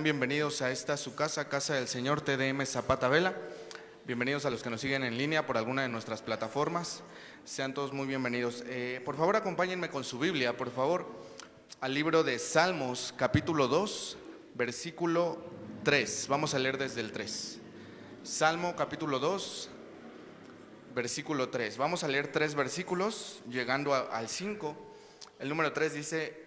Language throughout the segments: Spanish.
Bienvenidos a esta su casa, Casa del Señor TDM Zapata Vela. Bienvenidos a los que nos siguen en línea por alguna de nuestras plataformas. Sean todos muy bienvenidos. Eh, por favor, acompáñenme con su Biblia, por favor, al libro de Salmos, capítulo 2, versículo 3. Vamos a leer desde el 3. Salmo, capítulo 2, versículo 3. Vamos a leer tres versículos, llegando a- al 5. El número 3 dice,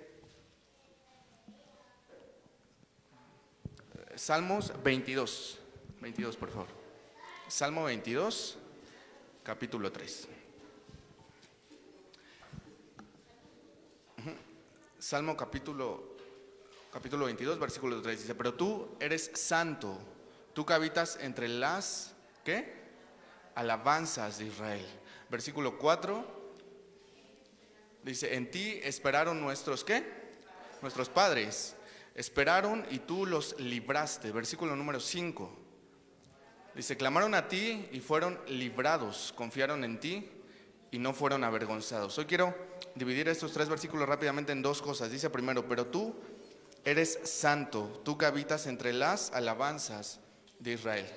Salmos 22. 22, por favor. Salmo 22, capítulo 3. Ujú. Salmo capítulo, capítulo 22, versículo 3 dice, pero tú eres santo, tú que habitas entre las, ¿qué? Alabanzas de Israel. Versículo 4 dice, en ti esperaron nuestros, ¿qué? Nuestros padres. Esperaron y tú los libraste. Versículo número 5. Dice, clamaron a ti y fueron librados, confiaron en ti y no fueron avergonzados. Hoy quiero dividir estos tres versículos rápidamente en dos cosas. Dice primero, pero tú eres santo, tú que habitas entre las alabanzas de Israel.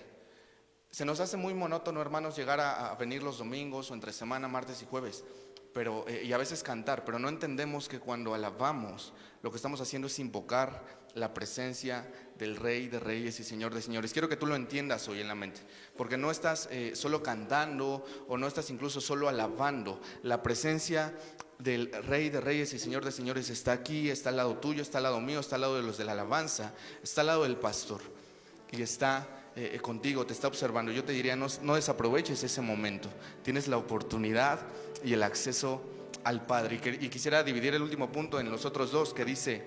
Se nos hace muy monótono, hermanos, llegar a, a venir los domingos o entre semana, martes y jueves, pero, eh, y a veces cantar, pero no entendemos que cuando alabamos, lo que estamos haciendo es invocar la presencia del Rey de Reyes y Señor de Señores. Quiero que tú lo entiendas hoy en la mente, porque no estás eh, solo cantando o no estás incluso solo alabando. La presencia del Rey de Reyes y Señor de Señores está aquí, está al lado tuyo, está al lado mío, está al lado de los de la alabanza, está al lado del pastor y está eh, eh, contigo, te está observando. Yo te diría, no, no desaproveches ese momento. Tienes la oportunidad y el acceso al Padre. Y, quisiera dividir el último punto en los otros dos que dice,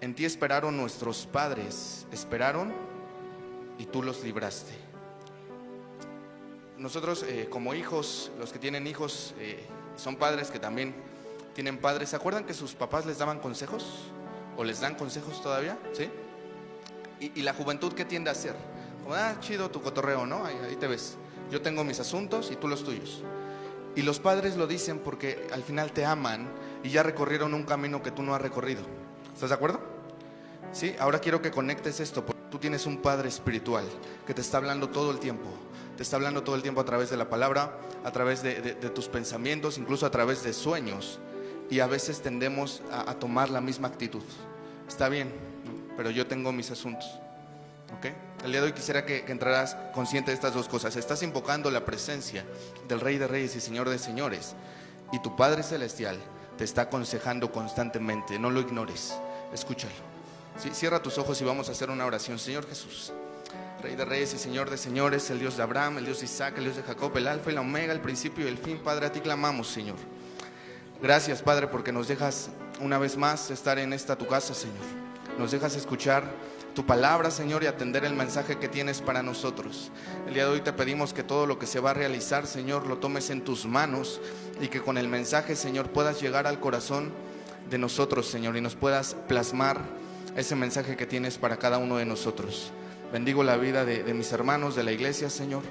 en ti esperaron nuestros padres, esperaron y tú los libraste. Nosotros eh, como hijos, los que tienen hijos, son padres que también tienen padres. ¿Se acuerdan que sus papás les daban consejos? ¿O les dan consejos todavía? ¿Sí? Y, y la juventud, ¿qué tiende a hacer? Como, ah, chido tu cotorreo, ¿no? Ahí, te ves. Yo tengo mis asuntos y tú los tuyos. Y los padres lo dicen porque al final te aman y ya recorrieron un camino que tú no has recorrido. ¿Estás de acuerdo? Sí, ahora quiero que conectes esto, porque tú tienes un padre espiritual que te está hablando todo el tiempo. Te está hablando todo el tiempo a través de la palabra, a través de, de- tus pensamientos, incluso a través de sueños. Y a veces tendemos a, tomar la misma actitud. Está bien, pero yo tengo mis asuntos. El día de hoy quisiera que, entraras consciente de estas dos cosas. Estás invocando la presencia del Rey de Reyes y Señor de Señores. Y tu Padre Celestial te está aconsejando constantemente. No lo ignores. Escúchalo. Cierra tus ojos y vamos a hacer una oración. Señor Jesús, Rey de Reyes y Señor de Señores, el Dios de Abraham, el Dios de Isaac, el Dios de Jacob, el Alfa y la Omega, el principio y el fin. Padre, a ti clamamos, Señor. Gracias, Padre, porque nos dejas una vez más estar en esta tu casa, Señor. Nos dejas escuchar tu palabra, Señor, y atender el mensaje que tienes para nosotros. El día de hoy te pedimos que todo lo que se va a realizar, Señor, lo tomes en tus manos y que con el mensaje, Señor, puedas llegar al corazón de nosotros, Señor, y nos puedas plasmar ese mensaje que tienes para cada uno de nosotros. Bendigo la vida de, de mis hermanos de la iglesia, Señor,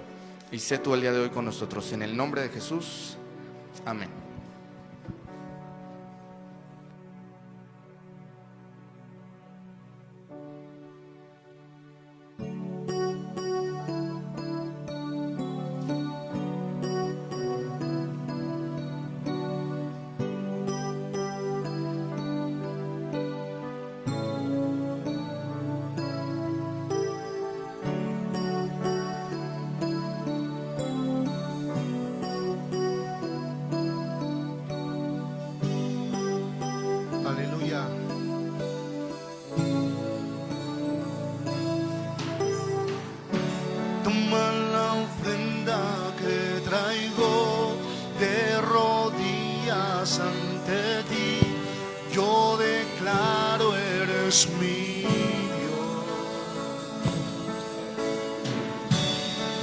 y sé tú el día de hoy con nosotros. En el nombre de Jesús, amén.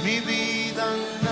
Mi vida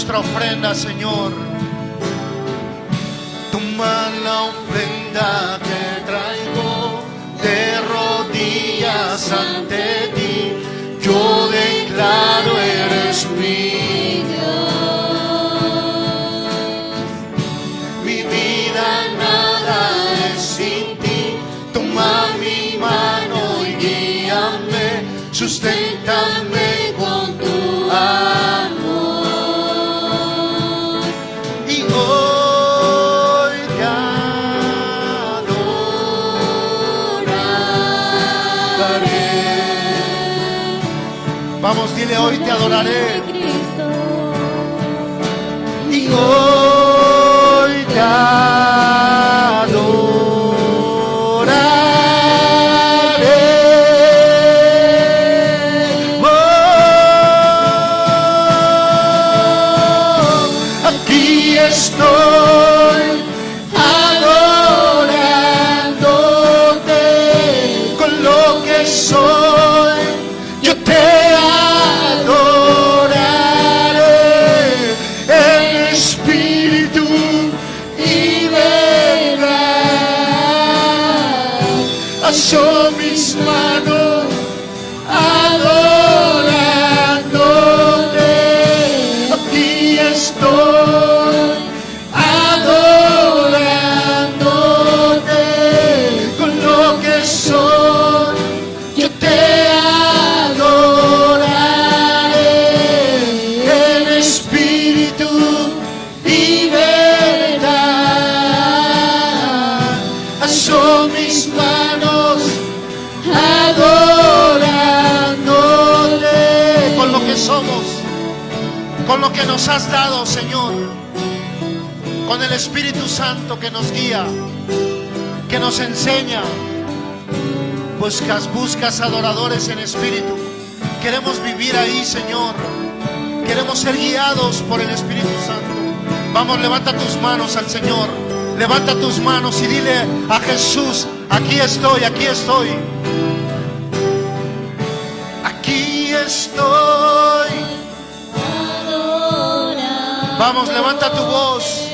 nuestra ofrenda, Señor. Dile hoy te adoraré. Y hoy nos has dado, Señor, con el Espíritu Santo que nos guía, que nos enseña. Buscas, buscas adoradores en espíritu. Queremos vivir ahí, Señor. Queremos ser guiados por el Espíritu Santo. Vamos, levanta tus manos al Señor. Levanta tus manos y dile a Jesús, aquí estoy, aquí estoy. Vamos, levanta tu voz.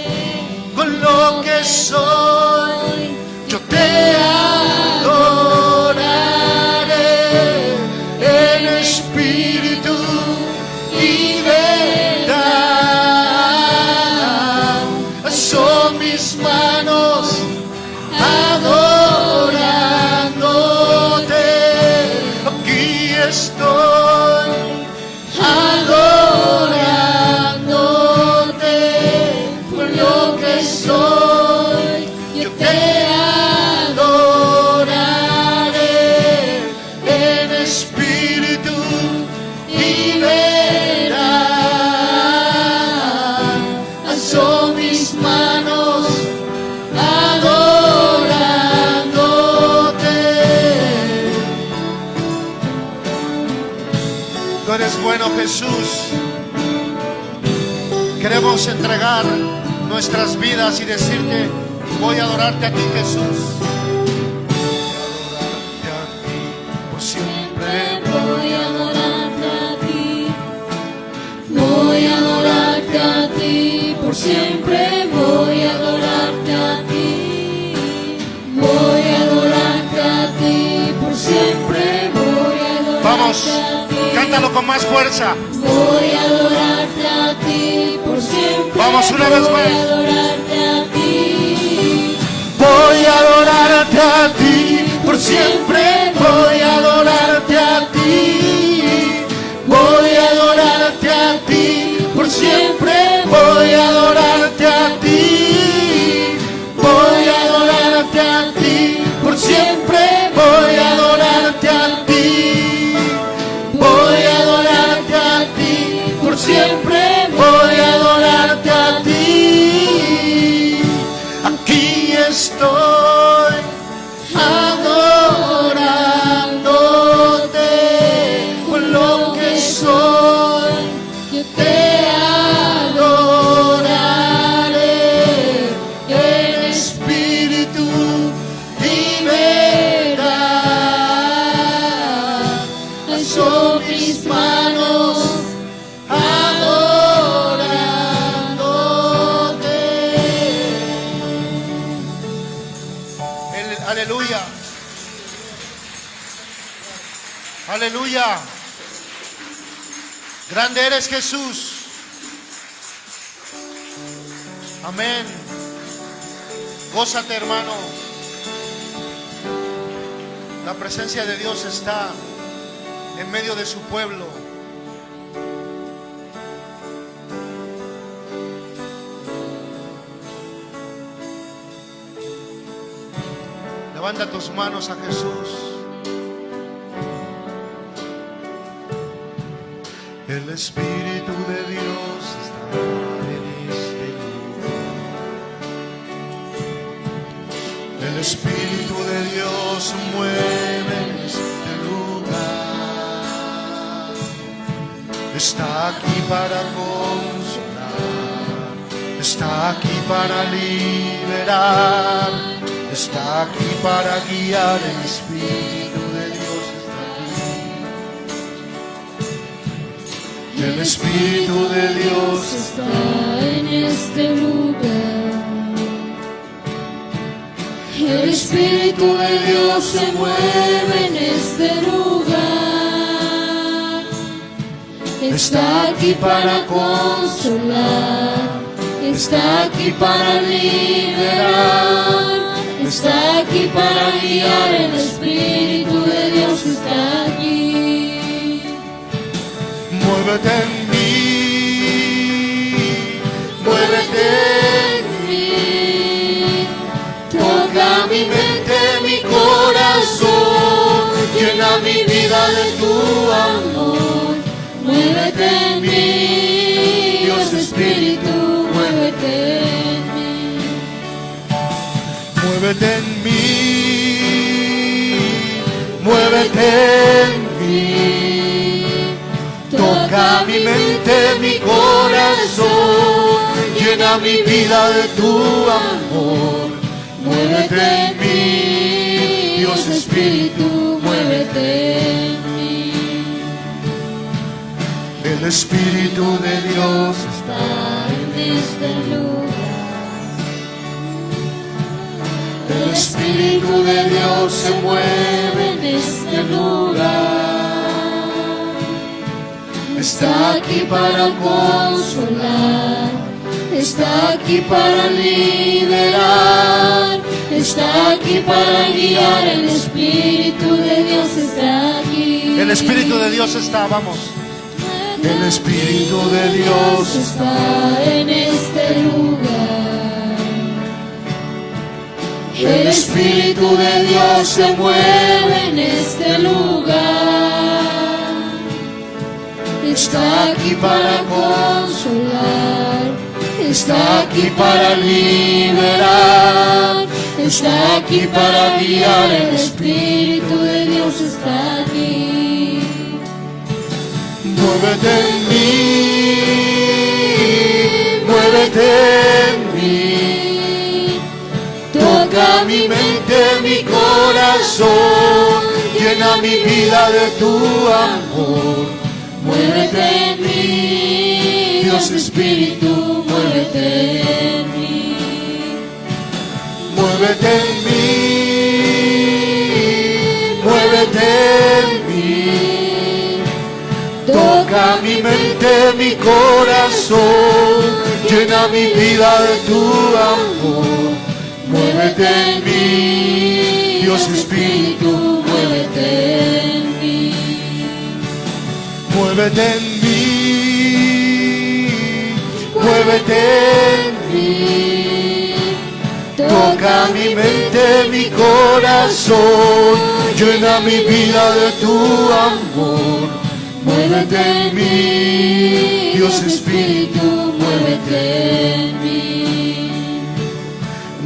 Con lo que soy, yo te adoraré Jesús. Queremos entregar nuestras vidas y decirte, voy a adorarte a ti, Jesús. Siempre. Voy a adorarte a ti, voy a adorarte a ti, por siempre cántalo con más fuerza. Voy a adorarte a ti, por siempre Vamos, una vez voy más. a adorarte a ti. Voy a adorarte a ti, por siempre voy a adorarte Aleluya. Grande eres Jesús. Amén. Gózate, hermano. La presencia de Dios está en medio de su pueblo. Levanta tus manos a Jesús. El Espíritu de Dios está en este lugar. El Espíritu de Dios mueve en este lugar. Está aquí para consolar. Está aquí para liberar. Está aquí para guiar. El Espíritu El Espíritu de Dios está en este lugar. El Espíritu de Dios se mueve en este lugar. Está aquí para consolar. Está aquí para liberar. Está aquí para guiar. El Espíritu Muévete en mí, muévete en mí. Toca mi mente, mi corazón, llena mi vida de tu amor. Muévete en mí, Dios Espíritu, muévete en mí. muévete en mí, muévete en mí. Toca mi mente, mi corazón, llena mi vida de tu amor. Muévete en mí, Dios Espíritu, muévete en mí. el Espíritu de Dios está En este lugar. El Espíritu de Dios se mueve en este lugar. Está aquí para consolar, está aquí para liberar, está aquí para guiar. El Espíritu de Dios está aquí. El Espíritu de Dios está, vamos. El Espíritu de Dios está en este lugar. El Espíritu de Dios se mueve en este lugar. Está aquí para consolar, está aquí para liberar, está aquí para guiar. El Espíritu de Dios está aquí. Muévete en mí, muévete en mí. Toca mi mente, mi corazón, llena mi vida de tu amor. Muévete en mí, Dios Espíritu, muévete en mí. Muévete en mí, muévete en mí. Toca mi mente, mi corazón, llena mi vida de tu amor. Muévete en mí, Dios Espíritu, muévete en mí. Muévete en mí, muévete en mí. Toca mi mente, mi corazón, llena mi vida de tu amor. Muévete en mí, Dios Espíritu, muévete en mí.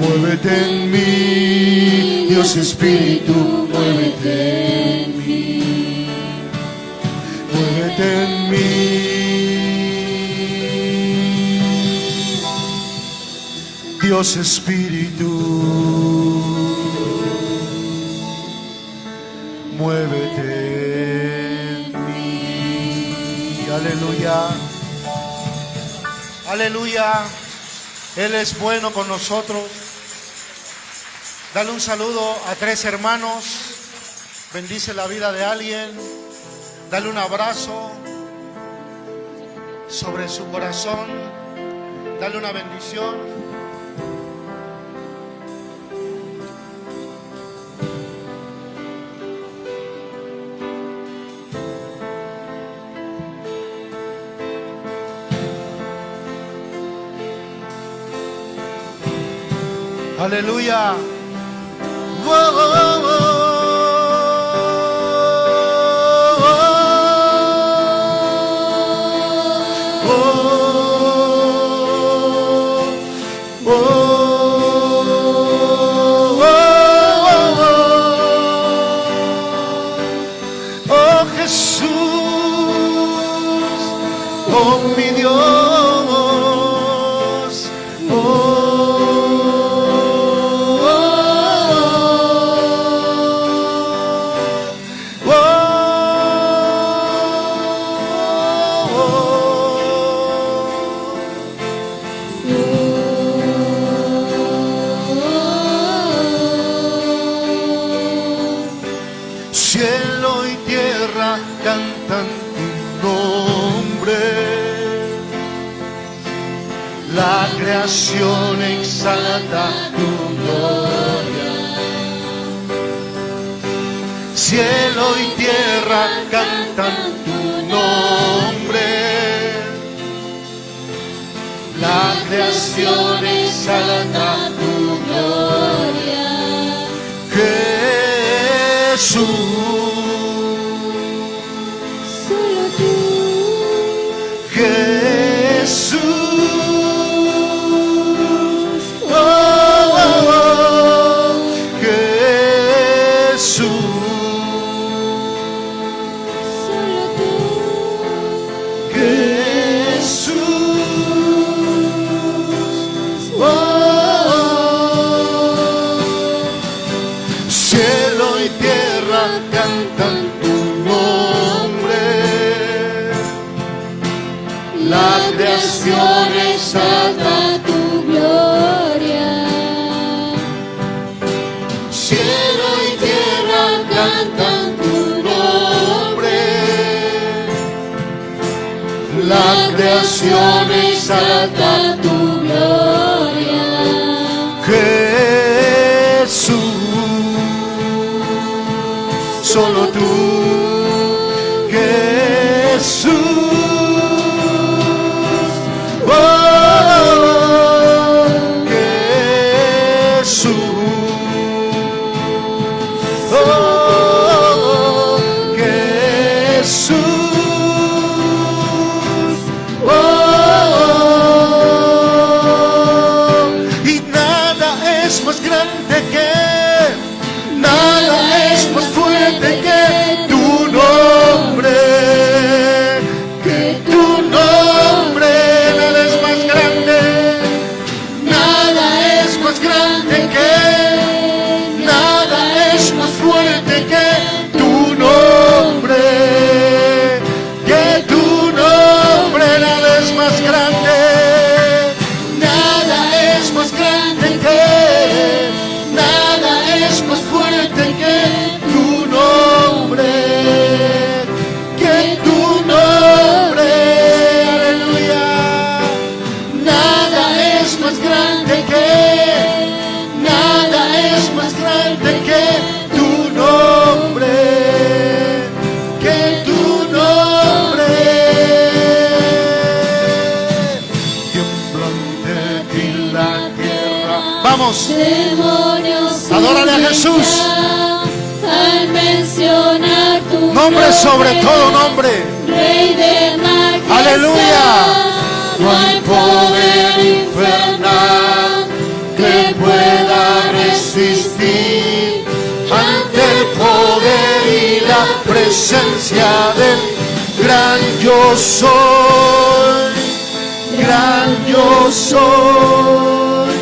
muévete en mí, Dios Espíritu, muévete Dios Espíritu, muévete en mí. Aleluya. Aleluya. Él es bueno con nosotros. Dale un saludo a tres hermanos. Bendice la vida de alguien. Dale un abrazo sobre su corazón. Dale una bendición. Hallelujah. Whoa. naciones alta tu gloria. Jesús. La creación es exalta tu gloria. Cielo y tierra cantan tu nombre. La creación exalta tu Jesús. Al mencionar tu nombre sobre todo nombre. Rey de majestad, Aleluya. No hay poder infernal que pueda resistir ante el poder y la presencia del gran yo soy. Gran yo soy.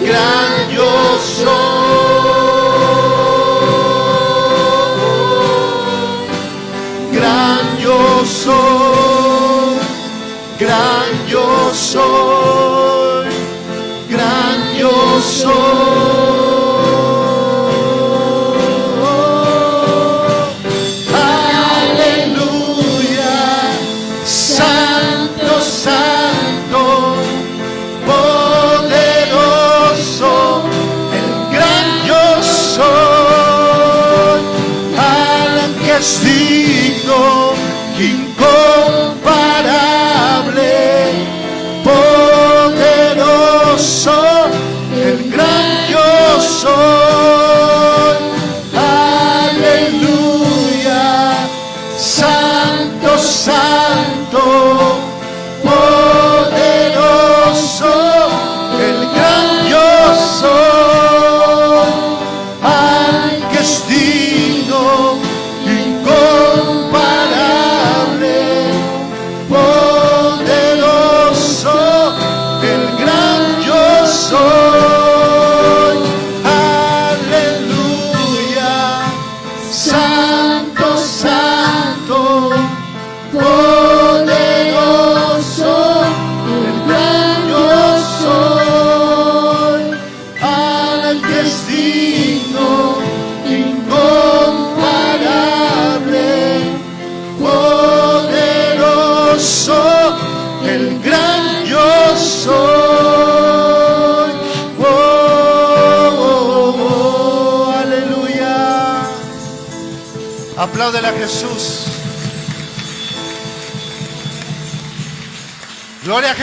Gran yo soy.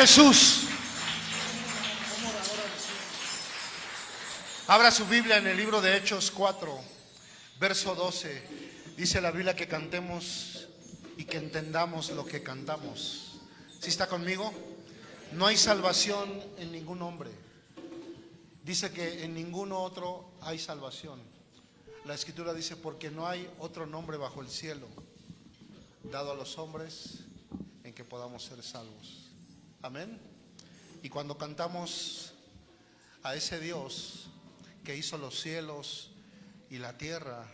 Jesús. Abra su Biblia en el libro de Hechos 4, verso 12. Dice la Biblia que cantemos y que entendamos lo que cantamos. ¿Sí está conmigo? No hay salvación en ningún hombre. Dice que en ningún otro hay salvación. La escritura dice, porque no hay otro nombre bajo el cielo dado a los hombres en que podamos ser salvos. Amén. Y cuando cantamos a ese Dios que hizo los cielos y la tierra,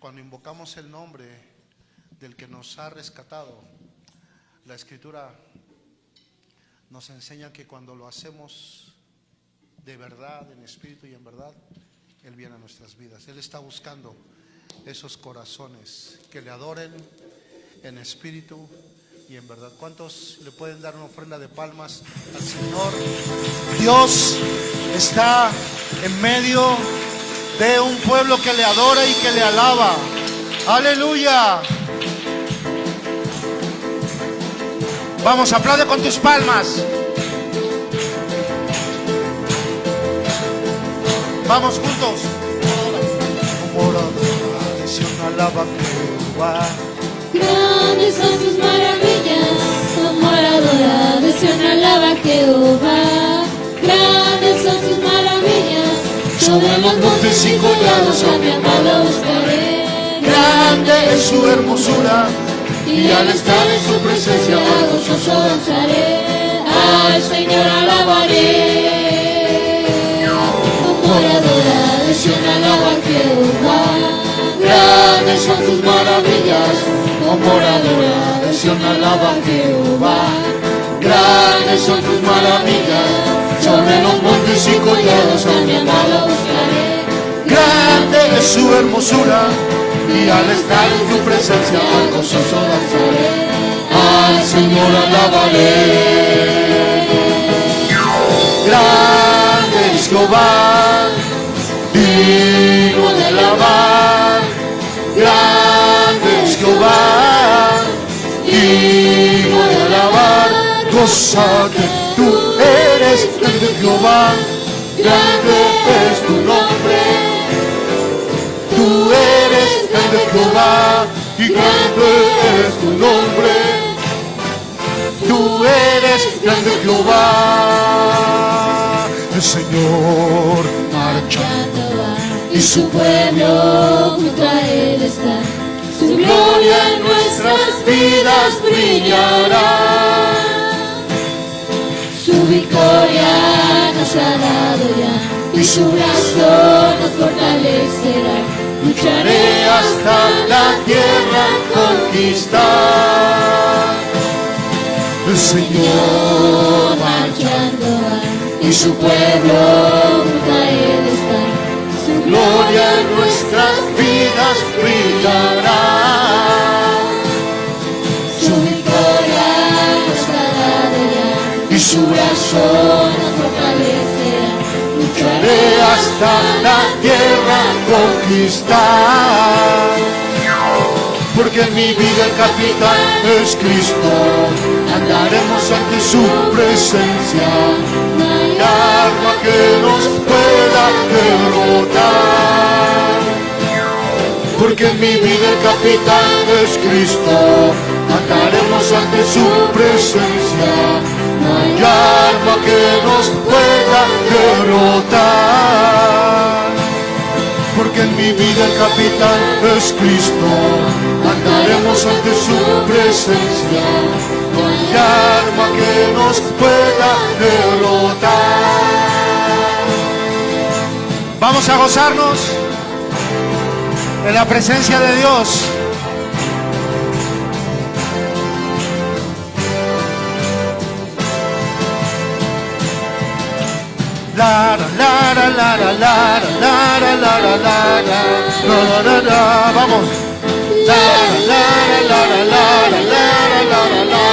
cuando invocamos el nombre del que nos ha rescatado, la escritura nos enseña que cuando lo hacemos de verdad, en espíritu y en verdad, Él viene a nuestras vidas. Él está buscando esos corazones que le adoren en espíritu y en verdad. ¿Cuántos le pueden dar una ofrenda de palmas al Señor? Dios está en medio de un pueblo que le adora y que le alaba. Aleluya. Vamos, aplaude con tus palmas. Vamos juntos. Jehová. Adoración alaba a Jehová. Grandes son sus maravillas, sobre los montes y collados a mi amado buscaré. Grande es su hermosura. Y al estar en su presencia a gozoso danzaré, al Señor alabaré. La adoración alaba a Jehová. Grandes son sus maravillas, como la adoración alaba a Jehová. Grandes son sus maravillas, sobre los montes y collados a mi amado buscaré. Grande es su hermosura. Y al estar en su presencia, al gozoso danzaré. Al Señor alabaré. Grande es Jehová, digno de alabar. Gózate, tú eres grande Jehová, grande es tu nombre. Tú eres grande Jehová, y grande es tu nombre. Tú eres grande Jehová, el Señor marcha y su pueblo junto a él está. Su gloria en nuestras vidas brillará. Su victoria nos ha dado ya y su brazo nos fortalecerá. lucharé hasta la tierra conquistar. El Señor marchando va y su pueblo junto a él está. Su gloria en nuestras vidas brillará. Su brazo nos fortalecerá. lucharé hasta la tierra conquistar. porque en mi vida el capitán es Cristo. Andaremos ante su presencia, No hay arma que nos pueda derrotar. Porque en mi vida el capitán es Cristo, andaremos ante su presencia. No hay arma que nos pueda derrotar. Porque en mi vida el capitán es Cristo, andaremos ante su presencia. No hay arma que nos pueda derrotar. Vamos a gozarnos en la presencia de Dios. La vamos. La la la la la la la la la la la la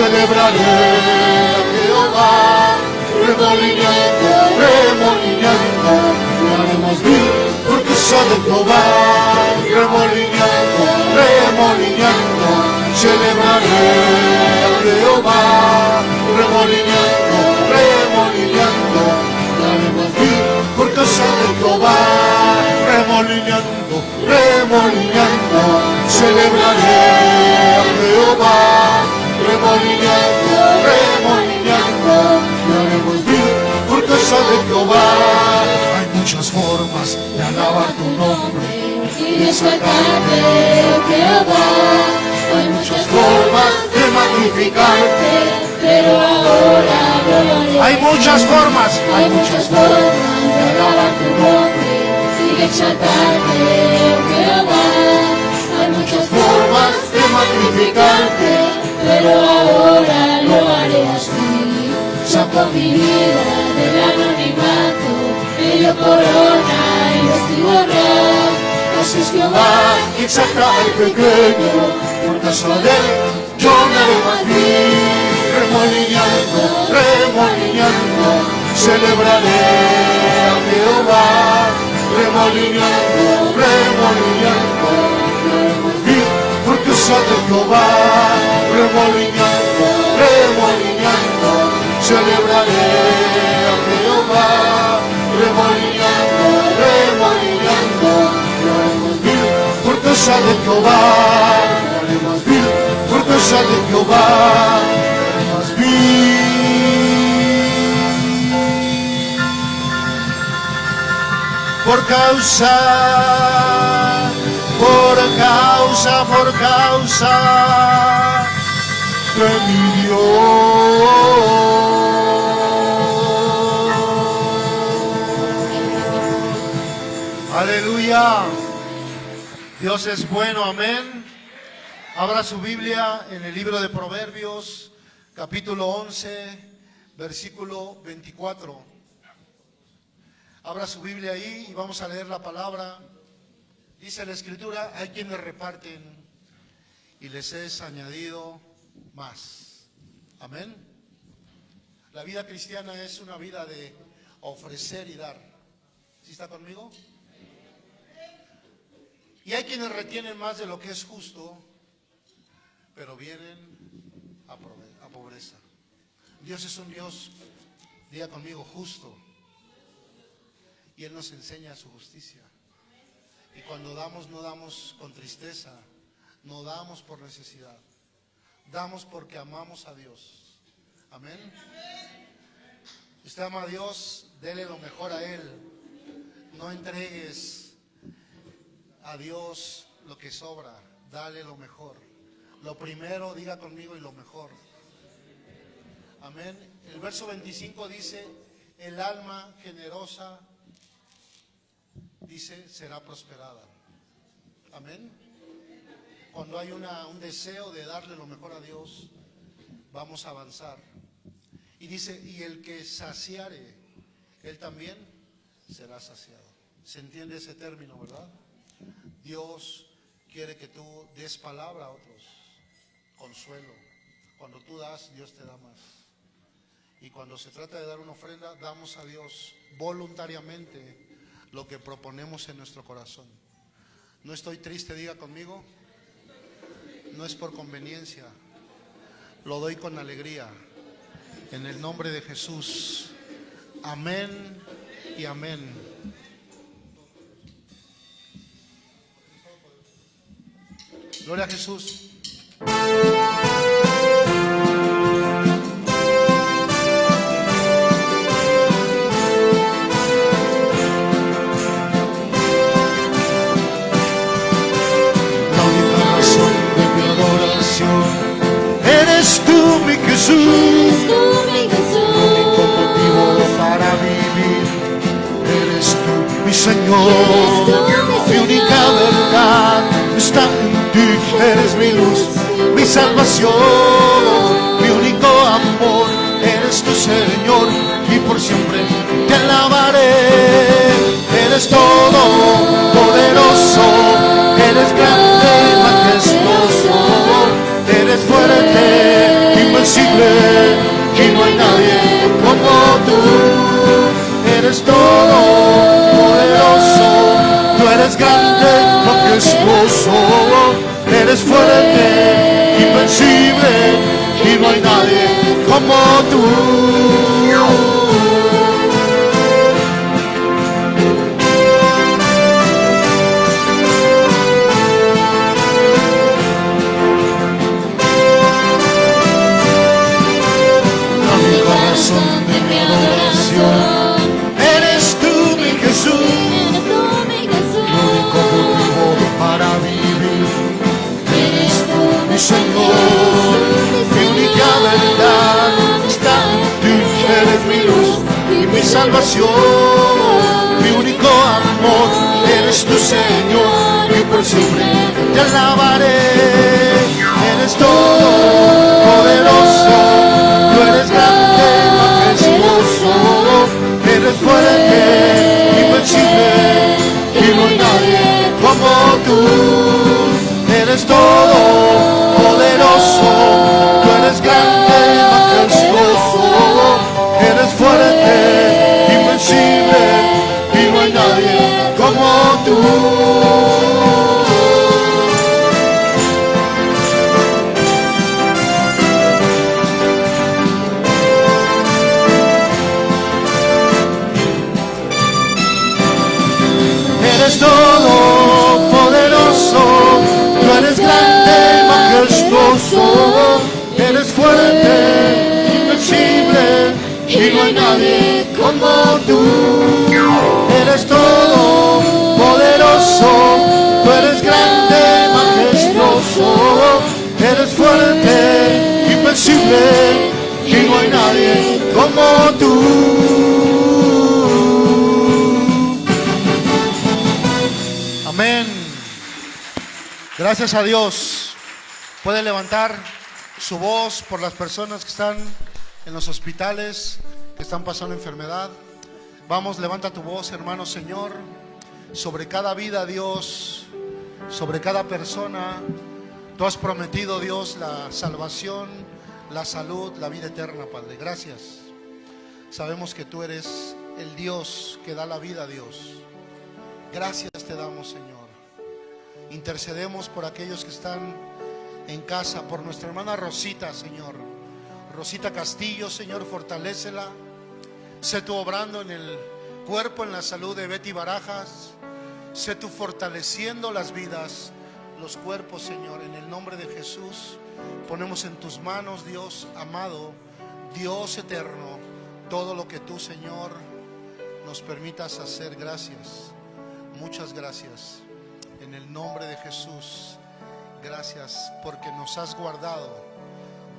celebraré a Jehová, remolineando, remolineando, haremos bien porque sabe Jehová, remolineando, remolineando, celebraré a Jehová, remolineando, remolineando, haremos bien porque sabe Jehová, remolineando, remolineando, celebraré a Jehová, remolineando, remolineando, y haremos bien porque sabe Jehová. Hay muchas formas de alabar tu nombre, y de exaltarte, Jehová. Hay muchas formas de magnificarte. pero ahora lo haré. Hay muchas formas, Hay muchas formas de alabar tu nombre y de exaltarte, Jehová. Magnificarte. pero ahora lo haré así. Saco mi vida del anonimato, dio corona y vestido real. Así es Jehová, que exalta al pequeño, por causa de él yo me bien. Remolineando, remolineando, celebraré a Jehová. Remolineando, remolineando, de Jehová. Remolineando, remolineando, celebraré a Jehová. Remolineando, remolineando, más bien, por causa de Jehová. Más bien, por causa de Jehová. Más bien. Por causa, causa, por causa de mi Dios. Aleluya. Dios es bueno, amén. Abra su Biblia en el libro de Proverbios, capítulo 11, versículo 24. Abra su Biblia ahí y vamos a leer la palabra. Dice la escritura, hay quienes reparten y les es añadido más. Amén. La vida cristiana es una vida de ofrecer y dar. ¿Sí está conmigo? Y hay quienes retienen más de lo que es justo, pero vienen a pobreza. Dios es un Dios, diga conmigo, justo. Y Él nos enseña su justicia. Y cuando damos, no damos con tristeza, no damos por necesidad. Damos porque amamos a Dios. Amén. Si usted ama a Dios, dele lo mejor a Él. No entregues a Dios lo que sobra, dale lo mejor. Lo primero, diga conmigo, y lo mejor. Amén. El verso 25 dice, el alma generosa, dice, será prosperada. Amén. Cuando hay un deseo de darle lo mejor a Dios, vamos a avanzar. Y dice, y el que saciare, él también será saciado. ¿Se entiende ese término, verdad? Dios quiere que tú des palabra a otros, consuelo. Cuando tú das, Dios te da más. Y cuando se trata de dar una ofrenda, damos a Dios voluntariamente lo que proponemos en nuestro corazón. No estoy triste, diga conmigo. No es por conveniencia. Lo doy con alegría. En el nombre de Jesús. Amén y amén. Gloria a Jesús. Jesús. Mi Único motivo Jesús. para vivir eres tú, mi Señor. Mi única verdad está en ti. Eres mi luz, mi salvación, mi único amor. Eres tu Señor y por siempre te alabaré. Eres todo invencible y no hay nadie como tú. Eres todo poderoso, tú eres grande, majestuoso, eres fuerte, invencible y no hay nadie como tú. Salvación, mi único amor, eres tu Señor, y por siempre te alabaré, eres todo poderoso, tú eres grande, majestuoso, eres fuerte, invencible, y no hay nadie como tú. Eres todo poderoso, y no hay nadie como tú. Eres todo poderoso, tú eres grande, majestuoso, eres fuerte, invencible, y no hay nadie como tú. Amén. Gracias a Dios. Puede levantar su voz por las personas que están en los hospitales, están pasando enfermedad. Vamos, levanta tu voz, hermano Señor, sobre cada vida, Dios, sobre cada persona. Tú has prometido, Dios, la salvación, la salud, la vida eterna, Padre. Gracias. Sabemos que tú eres el Dios que da la vida, Dios. Gracias te damos, Señor. Intercedemos por aquellos que están en casa, por nuestra hermana Rosita, Señor. Rosita Castillo, Señor, fortalécela. Sé tú obrando en el cuerpo, en la salud de Betty Barajas. Sé tú fortaleciendo las vidas, los cuerpos, Señor. En el nombre de Jesús, ponemos en tus manos, Dios amado, Dios eterno, todo lo que tú, Señor, nos permitas hacer. Gracias. Muchas gracias. En el nombre de Jesús, gracias porque nos has guardado,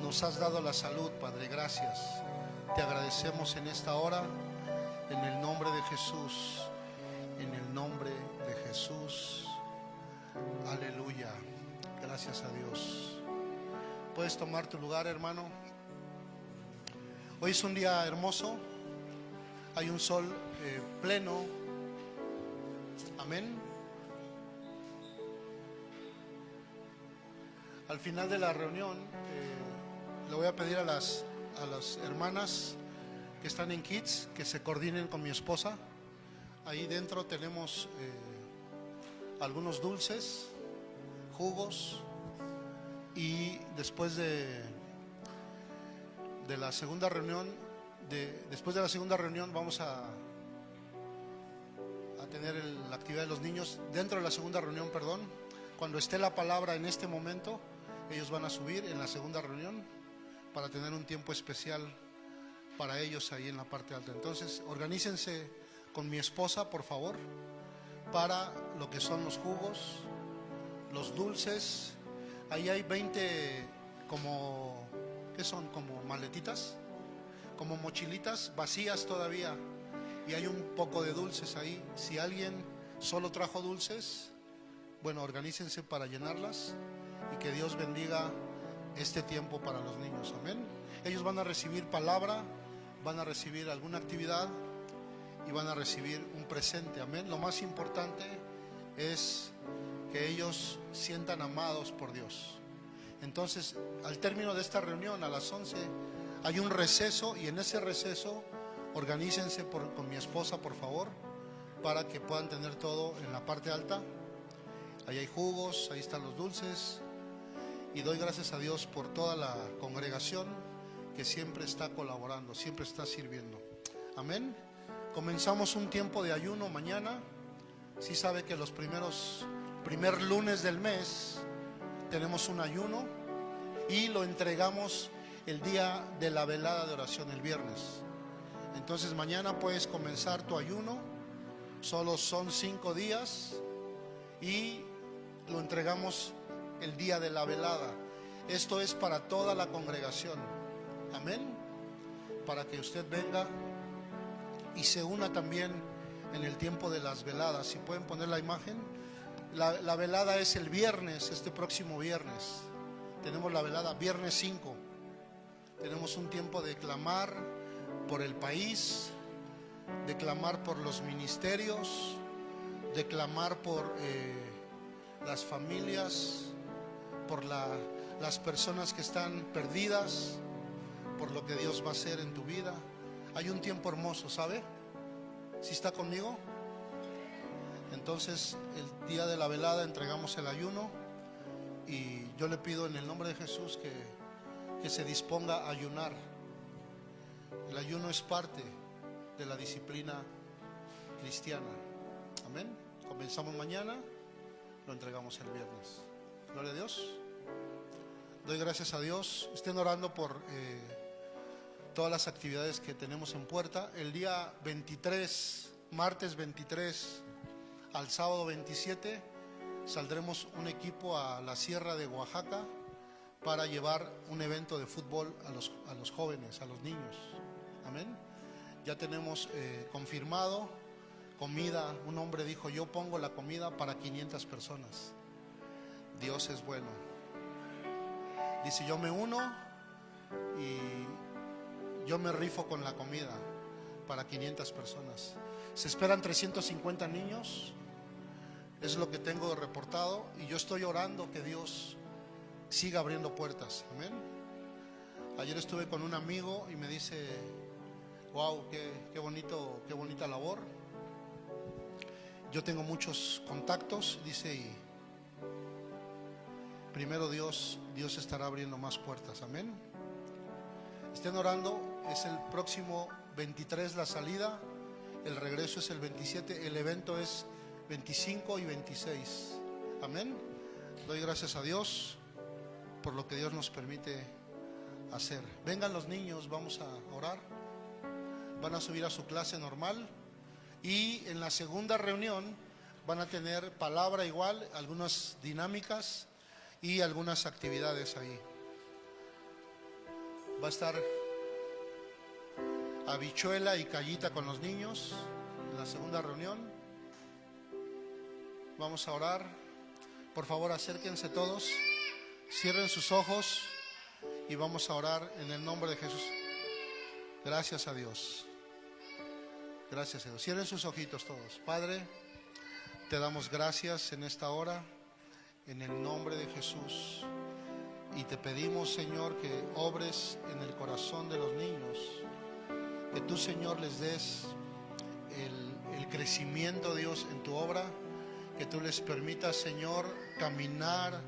nos has dado la salud, Padre. Gracias. Te agradecemos en esta hora, en el nombre de Jesús, en el nombre de Jesús. Aleluya. Gracias a Dios. Puedes tomar tu lugar, hermano. Hoy es un día hermoso. Hay un sol eh, pleno. Amén. Al final de la reunión, eh, le voy a pedir a las, a las hermanas que están en Kids que se coordinen con mi esposa. Ahí dentro tenemos eh, algunos dulces, jugos y después de, de la segunda reunión, de, después de la segunda reunión vamos a, a tener la actividad de los niños. Dentro de la segunda reunión, perdón, cuando esté la palabra en este momento, ellos van a subir en la segunda reunión para tener un tiempo especial para ellos ahí en la parte alta. Entonces, organícense con mi esposa, por favor, para lo que son los jugos, los dulces. Ahí hay 20 como, ¿qué son? Como maletitas, como mochilitas vacías todavía. Y hay un poco de dulces ahí. Si alguien solo trajo dulces, bueno, organícense para llenarlas y que Dios bendiga este tiempo para los niños. Amén. Ellos van a recibir palabra, van a recibir alguna actividad y van a recibir un presente. Amén. Lo más importante es que ellos sientan amados por Dios. Entonces, al término de esta reunión, a las 11, hay un receso y en ese receso organícense por- con mi esposa, por favor, para que puedan tener todo en la parte alta. Ahí hay jugos, ahí están los dulces. Y doy gracias a Dios por toda la congregación que siempre está colaborando, siempre está sirviendo. Amén. Comenzamos un tiempo de ayuno mañana. Si sabe que los primeros, primer lunes del mes tenemos un ayuno y lo entregamos el día de la velada de oración, el viernes. Entonces mañana puedes comenzar tu ayuno. Solo son cinco días y lo entregamos el día de la velada. Esto es para toda la congregación. Amén. Para que usted venga y se una también en el tiempo de las veladas. Si pueden poner la imagen. La, la velada es el viernes, este próximo viernes. Tenemos la velada viernes 5. Tenemos un tiempo de clamar por el país, de clamar por los ministerios, de clamar por eh, las familias, por la- las personas que están perdidas, por lo que Dios va a hacer en tu vida. Hay un tiempo hermoso, ¿sabe? ¿Si está conmigo? Entonces, el día de la velada entregamos el ayuno y yo le pido en el nombre de Jesús que, que se disponga a ayunar. El ayuno es parte de la disciplina cristiana. Amén. Comenzamos mañana, lo entregamos el viernes. Gloria a Dios. Doy gracias a Dios. Estén orando por eh, todas las actividades que tenemos en puerta. El día 23, martes 23 al sábado 27, saldremos un equipo a la Sierra de Oaxaca para llevar un evento de fútbol a los, a los jóvenes, a los niños. Amén. Ya tenemos eh, confirmado comida. Un hombre dijo, yo pongo la comida para 500 personas. Dios es bueno. Dice, yo me uno y yo me rifo con la comida para 500 personas. Se esperan 350 niños, es lo que tengo reportado y yo estoy orando que Dios siga abriendo puertas. Amén. Ayer estuve con un amigo y me dice, wow, qué, qué bonito, qué bonita labor. Yo tengo muchos contactos, dice, primero Dios, Dios estará abriendo más puertas. Amén. Estén orando, es el próximo 23 la salida, el regreso es el 27, el evento es 25 y 26. Amén. Doy gracias a Dios por lo que Dios nos permite hacer. Vengan los niños, vamos a orar. Van a subir a su clase normal y en la segunda reunión van a tener palabra igual, algunas dinámicas y algunas actividades ahí. Va a estar habichuela y callita con los niños en la segunda reunión. Vamos a orar. Por favor, acérquense todos. Cierren sus ojos y vamos a orar en el nombre de Jesús. Gracias a Dios. Gracias a Dios. Cierren sus ojitos todos. Padre, te damos gracias en esta hora, en el nombre de Jesús. Y te pedimos, Señor, que obres en el corazón de los niños, que tú, Señor, les des el, el crecimiento, Dios, en tu obra, que tú les permitas, Señor, caminar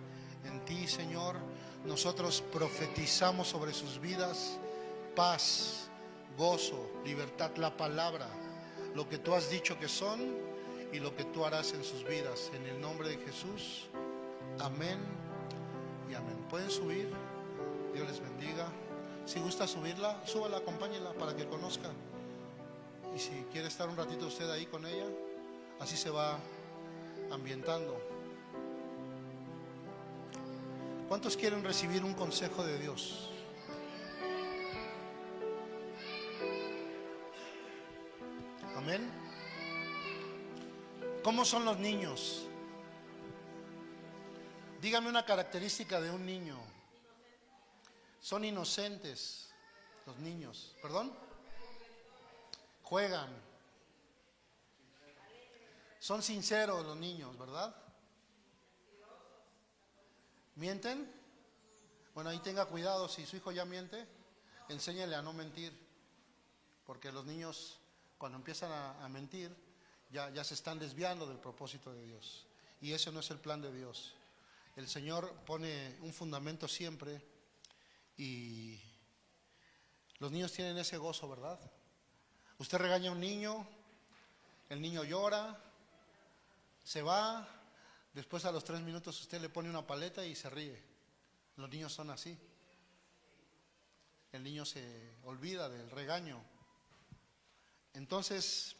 en ti, Señor. Nosotros profetizamos sobre sus vidas paz, gozo, libertad, la palabra, lo que tú has dicho que son y lo que tú harás en sus vidas. En el nombre de Jesús, amén y amén. Pueden subir, Dios les bendiga. Si gusta subirla, súbala, acompáñela para que conozca. Y si quiere estar un ratito usted ahí con ella, así se va ambientando. ¿Cuántos quieren recibir un consejo de Dios? Amén. ¿Cómo son los niños? Dígame una característica de un niño. Son inocentes los niños. ¿Perdón? Juegan. Son sinceros los niños, ¿verdad? ¿Mienten? Bueno, ahí tenga cuidado, si su hijo ya miente, enséñele a no mentir, porque los niños cuando empiezan a, a mentir ya, ya se están desviando del propósito de Dios. Y ese no es el plan de Dios. El Señor pone un fundamento siempre y los niños tienen ese gozo, ¿verdad? Usted regaña a un niño, el niño llora, se va, después a los tres minutos usted le pone una paleta y se ríe. Los niños son así. El niño se olvida del regaño. Entonces,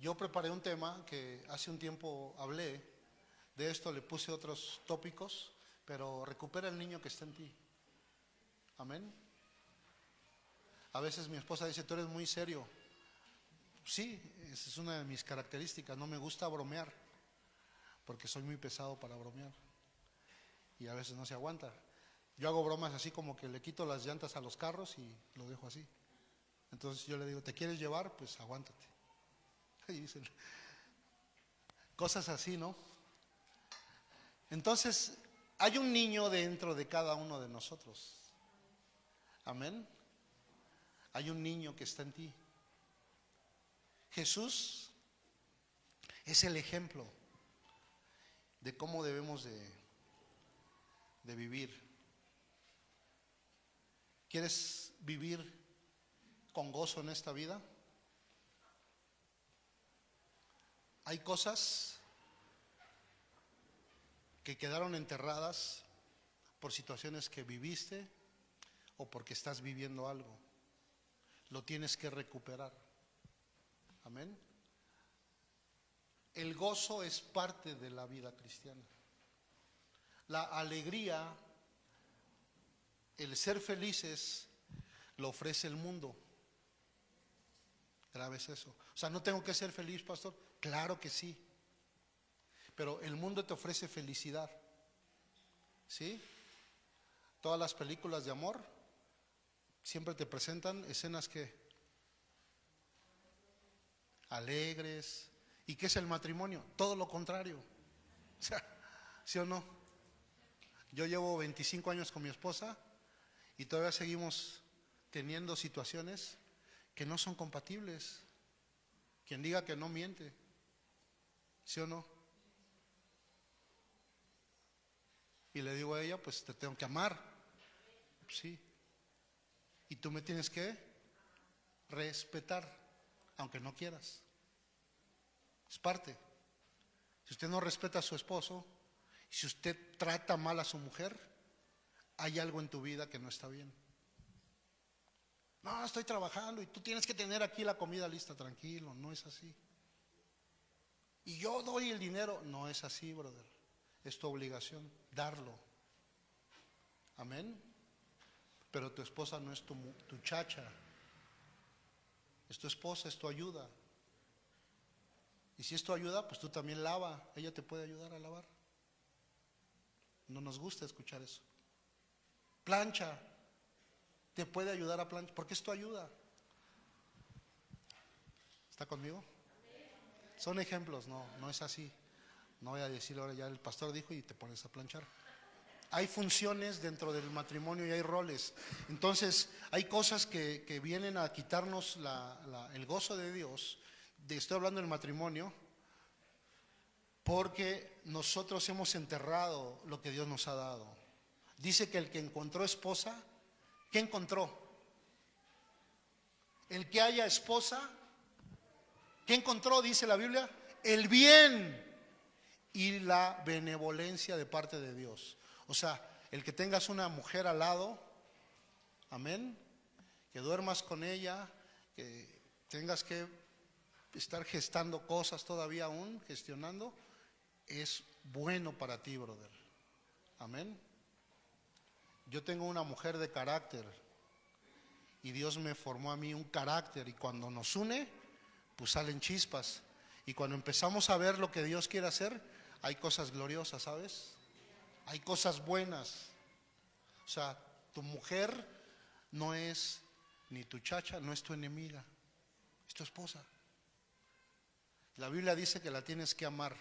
yo preparé un tema que hace un tiempo hablé, de esto le puse otros tópicos, pero recupera el niño que está en ti. Amén. A veces mi esposa dice, tú eres muy serio. Sí, esa es una de mis características, no me gusta bromear, porque soy muy pesado para bromear. Y a veces no se aguanta. Yo hago bromas así como que le quito las llantas a los carros y lo dejo así. Entonces yo le digo, ¿te quieres llevar? Pues aguántate. Y dicen, cosas así, ¿no? Entonces, hay un niño dentro de cada uno de nosotros. Amén. Hay un niño que está en ti. Jesús es el ejemplo de cómo debemos de, de vivir. ¿Quieres vivir con gozo en esta vida? Hay cosas que quedaron enterradas por situaciones que viviste o porque estás viviendo algo. Lo tienes que recuperar. Amén. El gozo es parte de la vida cristiana. La alegría, el ser felices, lo ofrece el mundo. Grave es eso. O sea, no tengo que ser feliz, pastor. Claro que sí. Pero el mundo te ofrece felicidad. ¿Sí? Todas las películas de amor siempre te presentan escenas que alegres. ¿Y qué es el matrimonio? Todo lo contrario. ¿sí o no? Yo llevo 25 años con mi esposa y todavía seguimos teniendo situaciones que no son compatibles. Quien diga que no miente. ¿Sí o no? Y le digo a ella, pues te tengo que amar. Sí. Y tú me tienes que respetar, aunque no quieras. Es parte. Si usted no respeta a su esposo, si usted trata mal a su mujer, hay algo en tu vida que no está bien. No, estoy trabajando y tú tienes que tener aquí la comida lista, tranquilo, no es así. Y yo doy el dinero, no es así, brother. Es tu obligación darlo. Amén. Pero tu esposa no es tu, tu chacha. Es tu esposa, es tu ayuda. Y si es tu ayuda, pues tú también lava. Ella te puede ayudar a lavar. No nos gusta escuchar eso. Plancha. Te puede ayudar a planchar. Porque es tu ayuda. ¿Está conmigo? son ejemplos, no, no es así. No voy a decir ahora ya el pastor dijo y te pones a planchar. Hay funciones dentro del matrimonio y hay roles. Entonces, hay cosas que, que vienen a quitarnos el gozo de Dios. De, estoy hablando del matrimonio, porque nosotros hemos enterrado lo que Dios nos ha dado. Dice que el que encontró esposa, ¿qué encontró? El que haya esposa, ¿qué encontró? Dice la Biblia, el bien y la benevolencia de parte de Dios. O sea, el que tengas una mujer al lado, amén, que duermas con ella, que tengas que estar gestando cosas todavía aún, gestionando, es bueno para ti, brother. Amén. Yo tengo una mujer de carácter y Dios me formó a mí un carácter y cuando nos une, pues salen chispas. Y cuando empezamos a ver lo que Dios quiere hacer, hay cosas gloriosas, ¿sabes? Hay cosas buenas. O sea, tu mujer no es ni tu chacha, no es tu enemiga, es tu esposa. La Biblia dice que la tienes que amar.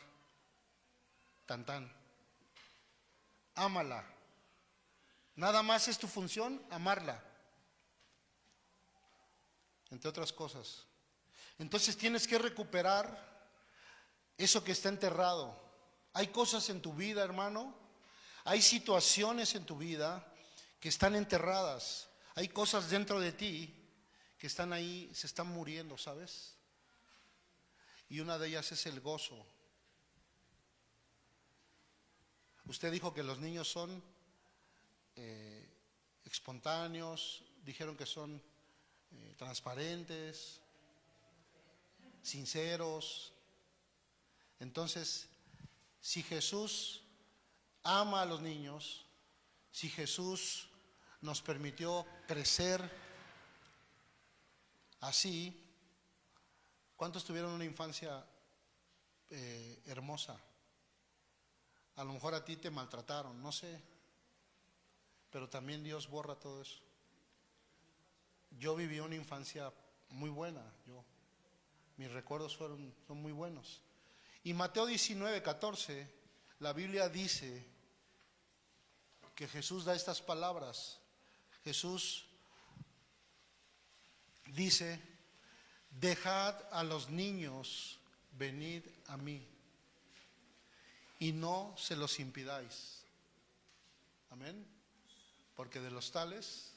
Tan tan. Ámala. Nada más es tu función amarla. Entre otras cosas. Entonces tienes que recuperar eso que está enterrado. Hay cosas en tu vida, hermano. Hay situaciones en tu vida que están enterradas. Hay cosas dentro de ti que están ahí, se están muriendo, ¿sabes? Y una de ellas es el gozo. Usted dijo que los niños son eh, espontáneos, dijeron que son eh, transparentes, sinceros. Entonces, si Jesús ama a los niños, si Jesús nos permitió crecer así, ¿cuántos tuvieron una infancia eh, hermosa? A lo mejor a ti te maltrataron, no sé, pero también Dios borra todo eso. Yo viví una infancia muy buena, yo, mis recuerdos fueron, son muy buenos. Y Mateo 19, 14, la Biblia dice que Jesús da estas palabras. Jesús dice, dejad a los niños venid a mí y no se los impidáis. Amén. Porque de los tales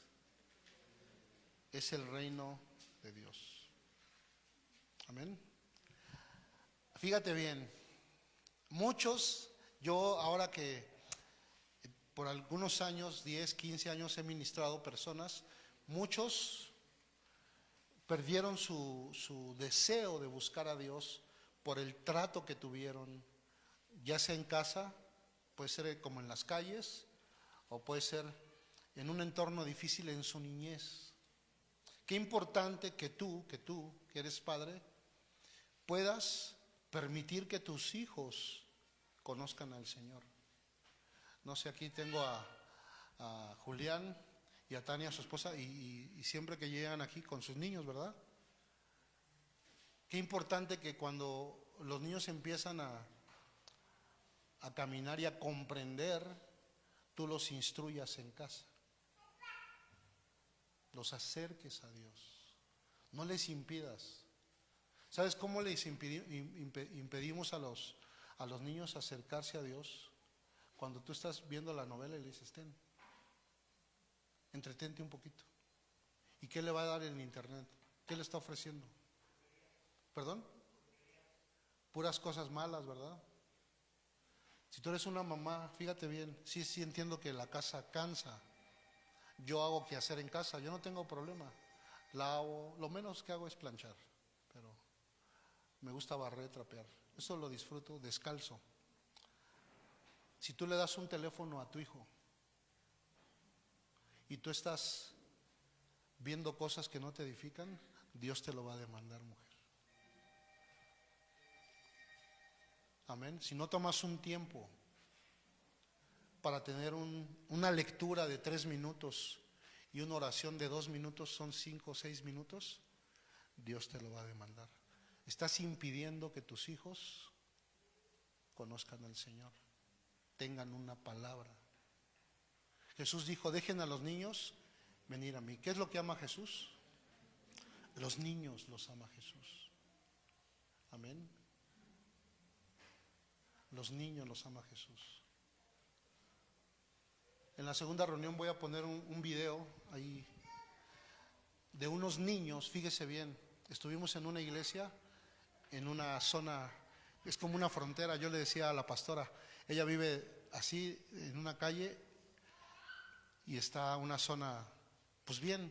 es el reino de Dios. Amén. Fíjate bien, muchos, yo ahora que por algunos años, 10, 15 años he ministrado personas, muchos perdieron su, su deseo de buscar a Dios por el trato que tuvieron, ya sea en casa, puede ser como en las calles, o puede ser en un entorno difícil en su niñez. Qué importante que tú, que tú, que eres padre, puedas permitir que tus hijos conozcan al Señor. No sé, aquí tengo a, Julián y a Tania, su esposa, y, y- y siempre que llegan aquí con sus niños, ¿verdad? Qué importante que cuando los niños empiezan a, a caminar y a comprender, tú los instruyas en casa. Los acerques a Dios. No les impidas. ¿Sabes cómo les impedimos a los, a los niños acercarse a Dios? Cuando tú estás viendo la novela y le dices, ten, entretente un poquito. ¿Y qué le va a dar en internet? ¿Qué le está ofreciendo? ¿Perdón? Puras cosas malas, ¿verdad? Si tú eres una mamá, fíjate bien, sí, sí entiendo que la casa cansa. Yo hago que hacer en casa, yo no tengo problema. La hago, lo menos que hago es planchar, me gusta barrer, trapear. Eso lo disfruto descalzo. Si tú le das un teléfono a tu hijo y tú estás viendo cosas que no te edifican, Dios te lo va a demandar, mujer. Amén. Si no tomas un tiempo para tener un- una lectura de tres minutos y una oración de dos minutos, son cinco o seis minutos, Dios te lo va a demandar. Estás impidiendo que tus hijos conozcan al Señor, tengan una palabra. Jesús dijo, dejen a los niños venir a mí. ¿Qué es lo que ama Jesús? Los niños los ama Jesús. Amén. Los niños los ama Jesús. En la segunda reunión voy a poner un, un video ahí de unos niños, fíjese bien, estuvimos en una iglesia, en una zona, es como una frontera, yo le decía a la pastora, ella vive así en una calle y está una zona, pues bien,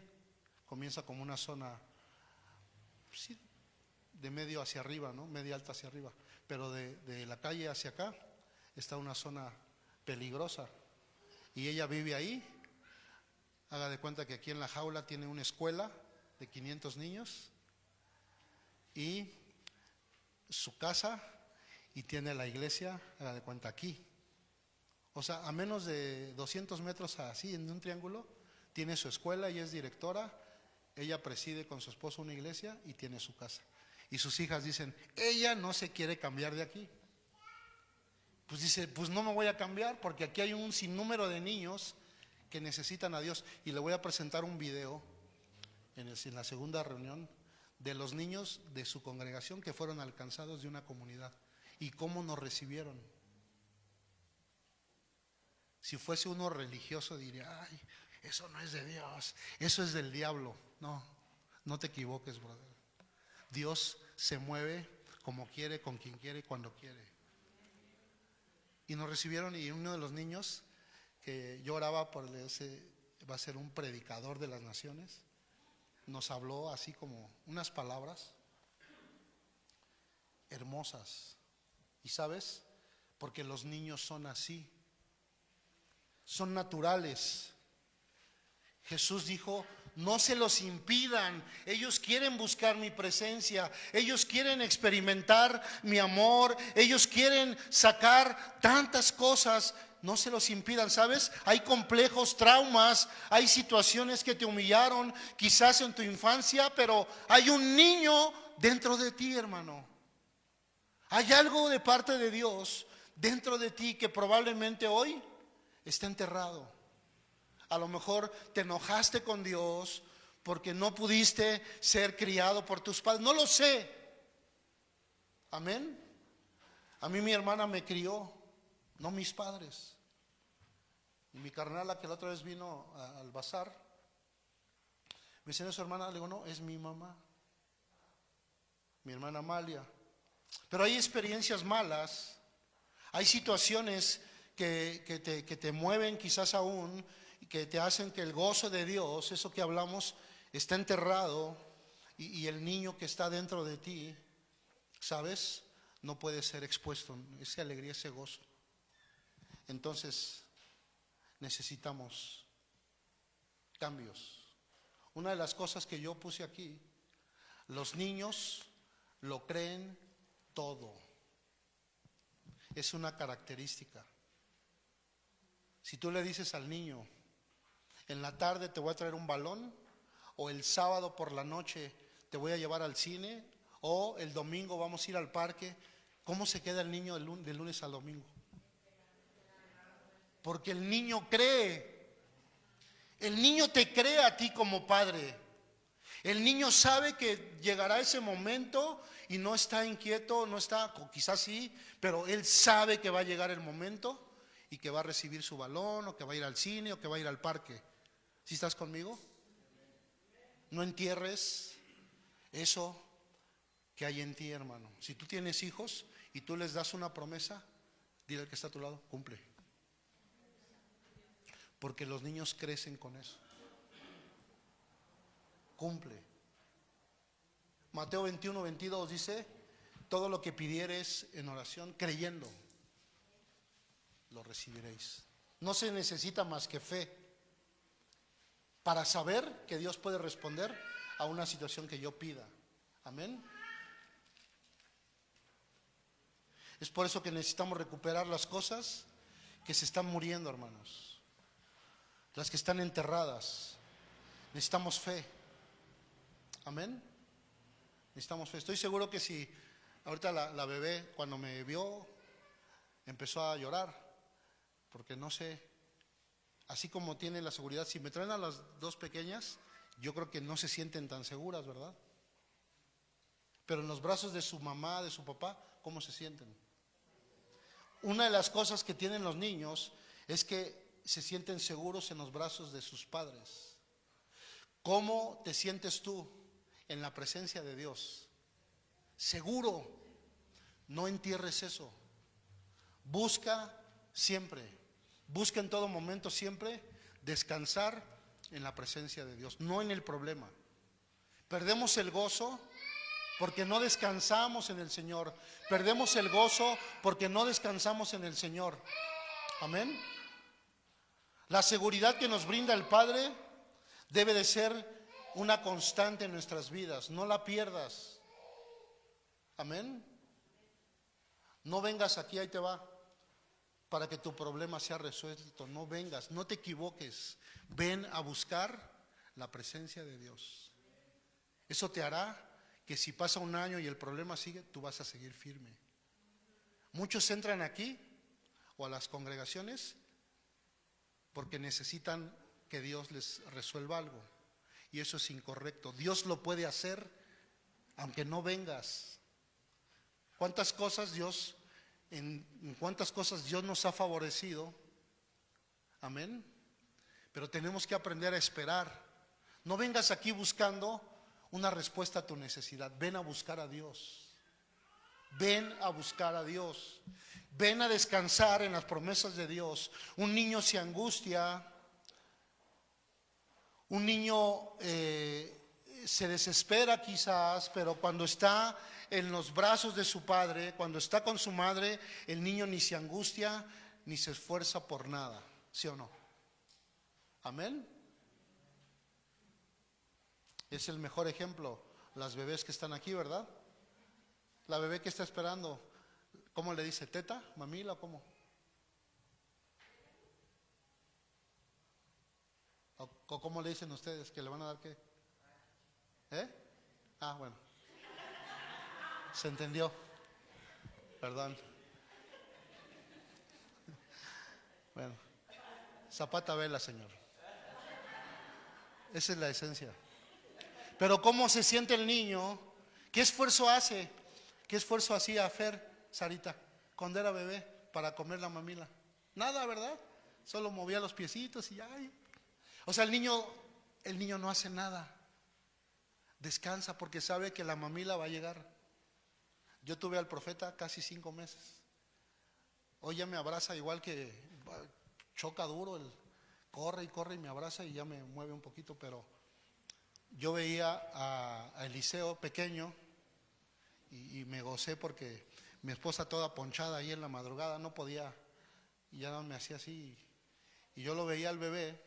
comienza como una zona pues de medio hacia arriba, ¿no? Media alta hacia arriba, pero de, de la calle hacia acá está una zona peligrosa. Y ella vive ahí. Haga de cuenta que aquí en la jaula tiene una escuela de 500 niños y su casa y tiene la iglesia, haga de cuenta aquí. O sea, a menos de 200 metros así, en un triángulo, tiene su escuela y es directora. Ella preside con su esposo una iglesia y tiene su casa. Y sus hijas dicen, ella no se quiere cambiar de aquí. Pues dice, pues no me voy a cambiar porque aquí hay un sinnúmero de niños que necesitan a Dios. Y le voy a presentar un video en, en la segunda reunión de los niños de su congregación que fueron alcanzados de una comunidad y cómo nos recibieron. Si fuese uno religioso diría, ay, eso no es de Dios, eso es del diablo. No, no te equivoques, brother. Dios se mueve como quiere, con quien quiere, cuando quiere. Y nos recibieron y uno de los niños que lloraba por ese, va a ser un predicador de las naciones, nos habló así como unas palabras hermosas. ¿Y sabes? Porque los niños son así, son naturales. Jesús dijo, no se los impidan, ellos quieren buscar mi presencia, ellos quieren experimentar mi amor, ellos quieren sacar tantas cosas, no se los impidan, ¿sabes? Hay complejos, traumas, hay situaciones que te humillaron quizás en tu infancia, pero hay un niño dentro de ti, hermano. Hay algo de parte de Dios dentro de ti que probablemente hoy está enterrado. A lo mejor te enojaste con Dios porque no pudiste ser criado por tus padres. No lo sé. Amén. A mí mi hermana me crió, no mis padres. Y mi carnala que la otra vez vino al bazar, me dice, ¿es su hermana? Le digo, no, es mi mamá. Mi hermana Amalia. Pero hay experiencias malas, hay situaciones que, que te, que te mueven quizás aún, que te hacen que el gozo de Dios, eso que hablamos, está enterrado y, y el niño que está dentro de ti, ¿sabes? No puede ser expuesto, esa alegría, ese gozo. Entonces, necesitamos cambios. Una de las cosas que yo puse aquí, los niños lo creen todo. Es una característica. Si tú le dices al niño, en la tarde te voy a traer un balón, o el sábado por la noche te voy a llevar al cine, o el domingo vamos a ir al parque, ¿cómo se queda el niño de lunes al domingo? Porque el niño cree. El niño te cree a ti como padre. El niño sabe que llegará ese momento y no está inquieto, no está, quizás sí, pero él sabe que va a llegar el momento y que va a recibir su balón, o que va a ir al cine, o que va a ir al parque. ¿Sí estás conmigo? No entierres eso que hay en ti, hermano. Si tú tienes hijos y tú les das una promesa, dile al que está a tu lado, cumple. Porque los niños crecen con eso. Cumple. Mateo 21, 22 dice, todo lo que pidieres en oración, creyendo, lo recibiréis. No se necesita más que fe para saber que Dios puede responder a una situación que yo pida. Amén. Es por eso que necesitamos recuperar las cosas que se están muriendo, hermanos. Las que están enterradas. Necesitamos fe. Amén. Necesitamos fe. Estoy seguro que si ahorita la, la bebé cuando me vio empezó a llorar, porque no sé, así como tiene la seguridad, si me traen a las dos pequeñas, yo creo que no se sienten tan seguras, ¿verdad? Pero en los brazos de su mamá, de su papá, ¿cómo se sienten? Una de las cosas que tienen los niños es que se sienten seguros en los brazos de sus padres. ¿Cómo te sientes tú en la presencia de Dios? Seguro. No entierres eso. Busca siempre, busca en todo momento siempre descansar en la presencia de Dios, no en el problema. Perdemos el gozo porque no descansamos en el Señor. Perdemos el gozo porque no descansamos en el Señor. Amén. La seguridad que nos brinda el Padre debe de ser una constante en nuestras vidas. No la pierdas. Amén. No vengas aquí, ahí te va, para que tu problema sea resuelto. No vengas, no te equivoques. Ven a buscar la presencia de Dios. Eso te hará que si pasa un año y el problema sigue, tú vas a seguir firme. Muchos entran aquí o a las congregaciones porque necesitan que Dios les resuelva algo. Y eso es incorrecto. Dios lo puede hacer aunque no vengas. ¿Cuántas cosas Dios, en, cuántas cosas Dios nos ha favorecido? Amén. Pero tenemos que aprender a esperar. No vengas aquí buscando una respuesta a tu necesidad. Ven a buscar a Dios. Ven a buscar a Dios. Ven a descansar en las promesas de Dios. Un niño se angustia. Un niño eh, se desespera quizás, pero cuando está en los brazos de su padre, cuando está con su madre, el niño ni se angustia ni se esfuerza por nada. ¿Sí o no? Amén. Es el mejor ejemplo, las bebés que están aquí, ¿verdad? La bebé que está esperando, ¿cómo le dice? ¿Teta? ¿Mamila? o ¿Cómo? ¿O, cómo le dicen ustedes? ¿Que le van a dar qué? ¿Eh? Ah, bueno. ¿Se entendió? Perdón. Bueno. Zapata vela, Señor. Esa es la esencia. Pero ¿cómo se siente el niño? ¿Qué esfuerzo hace? ¿Qué esfuerzo hacía Fer, Sarita, cuando era bebé para comer la mamila? Nada, ¿verdad? Solo movía los piecitos y ay. O sea, el niño, el niño no hace nada. Descansa porque sabe que la mamila va a llegar. Yo tuve al profeta casi cinco meses. Hoy ya me abraza igual que choca duro, el, corre y corre y me abraza y ya me mueve un poquito, pero yo veía a, a Eliseo pequeño y, me gocé porque mi esposa toda ponchada ahí en la madrugada no podía y ya me hacía así y yo lo veía al bebé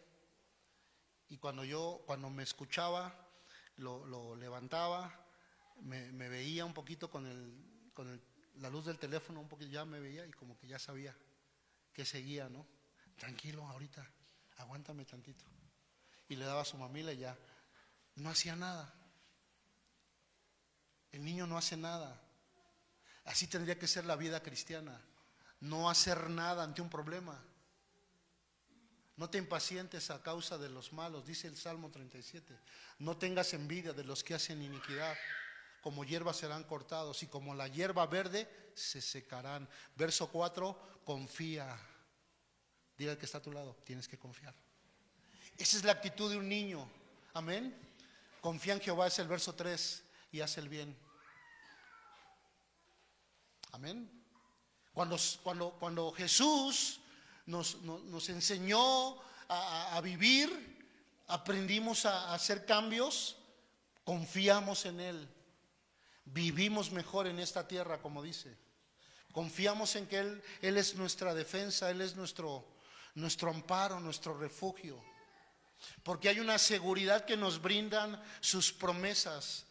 y cuando yo cuando me escuchaba lo, levantaba me, me, veía un poquito con el con el, la luz del teléfono un poquito ya me veía y como que ya sabía que seguía no tranquilo ahorita aguántame tantito y le daba a su mamila y ya no hacía nada. El niño no hace nada. Así tendría que ser la vida cristiana. No hacer nada ante un problema. No te impacientes a causa de los malos, dice el Salmo 37. No tengas envidia de los que hacen iniquidad. Como hierba serán cortados y como la hierba verde se secarán. Verso 4, confía. Diga el que está a tu lado, tienes que confiar. Esa es la actitud de un niño. Amén. Confía en Jehová es el verso 3 y hace el bien. Amén. Cuando, cuando, cuando Jesús nos, nos, enseñó a, a, vivir, aprendimos a, a hacer cambios, confiamos en Él. Vivimos mejor en esta tierra, como dice. Confiamos en que Él, Él es nuestra defensa, Él es nuestro, nuestro amparo, nuestro refugio. Porque hay una seguridad que nos brindan sus promesas.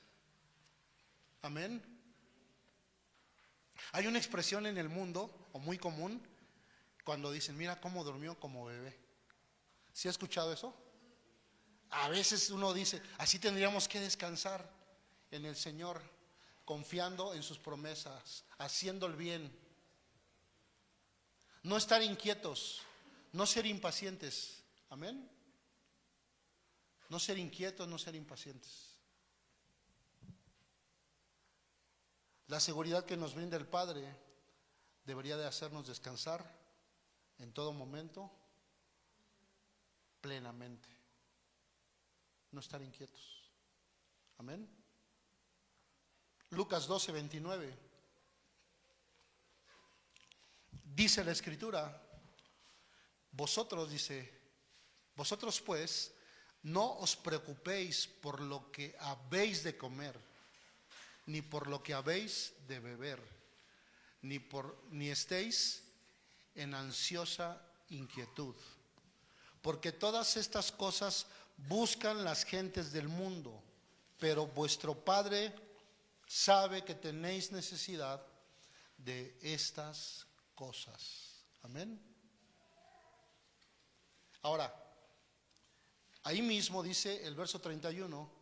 Amén. Hay una expresión en el mundo, o muy común, cuando dicen, mira cómo durmió como bebé. ¿Sí ha escuchado eso? A veces uno dice, así tendríamos que descansar en el Señor. confiando en sus promesas, haciendo el bien. No estar inquietos, no ser impacientes. Amén. No ser inquietos, no ser impacientes. La seguridad que nos brinda el Padre debería de hacernos descansar en todo momento plenamente. No estar inquietos. Amén. Lucas 12, 29. Dice la escritura, vosotros, dice, vosotros pues, no os preocupéis por lo que habéis de comer, ni por lo que habéis de beber, ni, por, ni estéis en ansiosa inquietud. Porque todas estas cosas buscan las gentes del mundo, pero vuestro Padre sabe que tenéis necesidad de estas cosas. Amén. Ahora, ahí mismo dice el verso 31,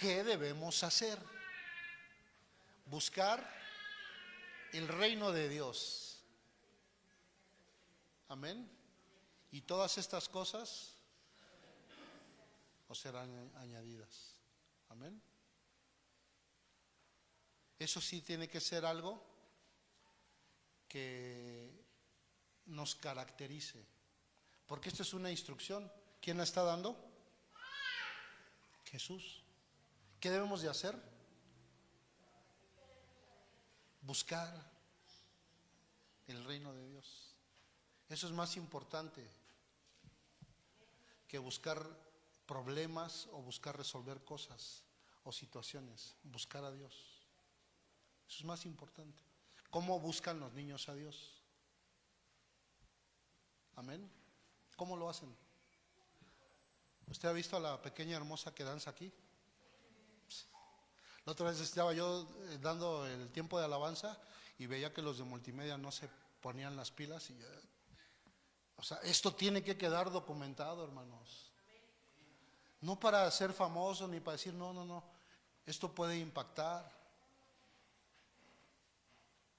¿qué debemos hacer? Buscar el reino de Dios. Amén. Y todas estas cosas os serán añadidas. Amén. Eso sí tiene que ser algo que nos caracterice. Porque esto es una instrucción. ¿Quién la está dando? Jesús. ¿Qué debemos de hacer? Buscar el reino de Dios. Eso es más importante que buscar problemas o buscar resolver cosas o situaciones. Buscar a Dios. Eso es más importante. ¿Cómo buscan los niños a Dios? Amén. ¿Cómo lo hacen? ¿Usted ha visto a la pequeña hermosa que danza aquí? La otra vez estaba yo eh, dando el tiempo de alabanza y veía que los de multimedia no se ponían las pilas y o sea, esto tiene que quedar documentado, hermanos. No para ser famoso ni para decir, no, no, no, esto puede impactar.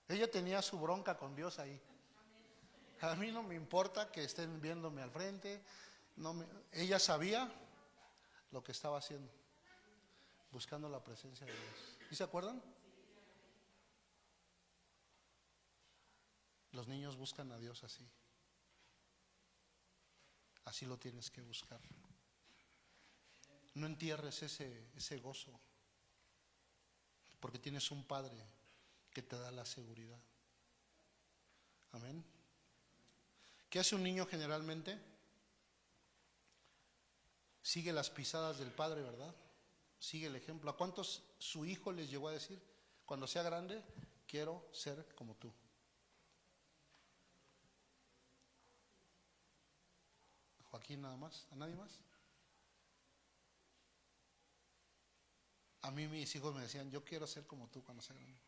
Ella tenía su bronca con Dios ahí. A mí no me importa que estén viéndome al frente. No ella sabía lo que estaba haciendo, buscando la presencia de Dios. ¿Y se acuerdan? Los niños buscan a Dios así. Así lo tienes que buscar. No entierres ese, ese gozo, porque tienes un Padre que te da la seguridad. Amén. ¿Qué hace un niño generalmente? Sigue las pisadas del padre, ¿verdad? Sigue el ejemplo. ¿A cuántos su hijo les llegó a decir, cuando sea grande, quiero ser como tú? Joaquín nada más, ¿a nadie más? A mí mis hijos me decían, yo quiero ser como tú cuando sea grande.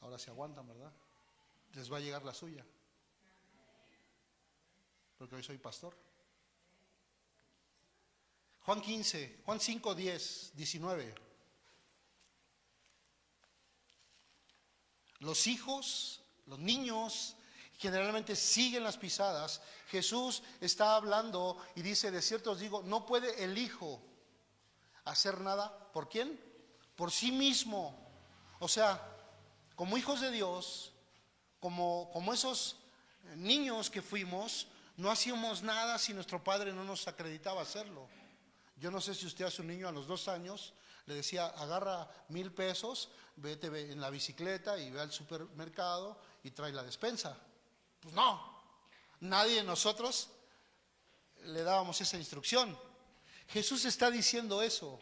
Ahora se aguantan, ¿verdad? Les va a llegar la suya. Porque hoy soy pastor. Juan 15, Juan 5, 10, 19. Los hijos, los niños, generalmente siguen las pisadas. Jesús está hablando y dice, de cierto os digo, no puede el hijo hacer nada. ¿Por quién? Por sí mismo. O sea, como hijos de Dios, como, como esos niños que fuimos, no hacíamos nada si nuestro padre no nos acreditaba hacerlo. Yo no sé si usted a su niño a los dos años le decía, agarra mil pesos, vete en la bicicleta y ve al supermercado y trae la despensa. Pues no, nadie de nosotros le dábamos esa instrucción. Jesús está diciendo eso,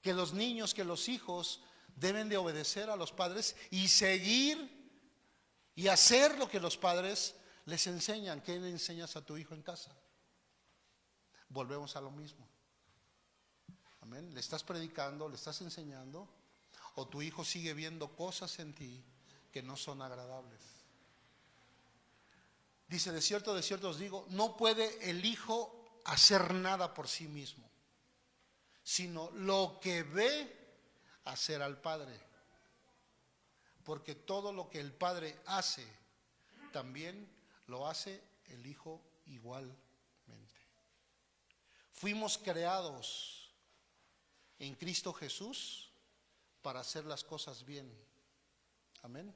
que los niños, que los hijos deben de obedecer a los padres y seguir y hacer lo que los padres les enseñan. ¿Qué le enseñas a tu hijo en casa? Volvemos a lo mismo. Le estás predicando, le estás enseñando, o tu hijo sigue viendo cosas en ti que no son agradables. Dice, de cierto, de cierto os digo, no puede el hijo hacer nada por sí mismo, sino lo que ve hacer al Padre. Porque todo lo que el Padre hace, también lo hace el Hijo igualmente. Fuimos creados en Cristo Jesús para hacer las cosas bien. Amén.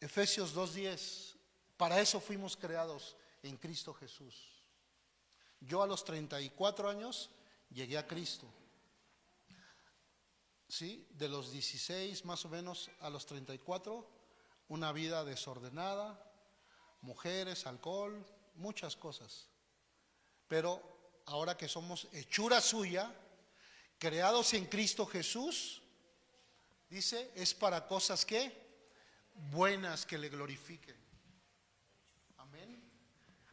Efesios 2.10, para eso fuimos creados en Cristo Jesús. Yo a los 34 años llegué a Cristo. ¿Sí? De los 16 más o menos a los 34, una vida desordenada, mujeres, alcohol, muchas cosas. Pero ahora que somos hechura suya, creados en Cristo Jesús, dice, es para cosas que buenas que le glorifiquen. Amén.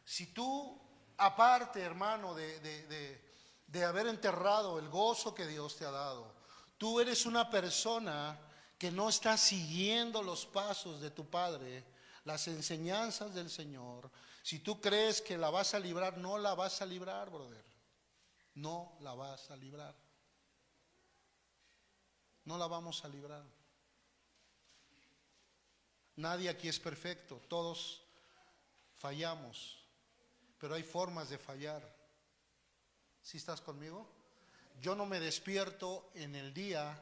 Si tú, aparte, hermano, de, de, de, haber enterrado el gozo que Dios te ha dado, tú eres una persona que no está siguiendo los pasos de tu Padre, las enseñanzas del Señor, si tú crees que la vas a librar, no la vas a librar, brother. No la vas a librar. No la vamos a librar. Nadie aquí es perfecto, todos fallamos, pero hay formas de fallar. ¿Sí estás conmigo? Yo no me despierto en el día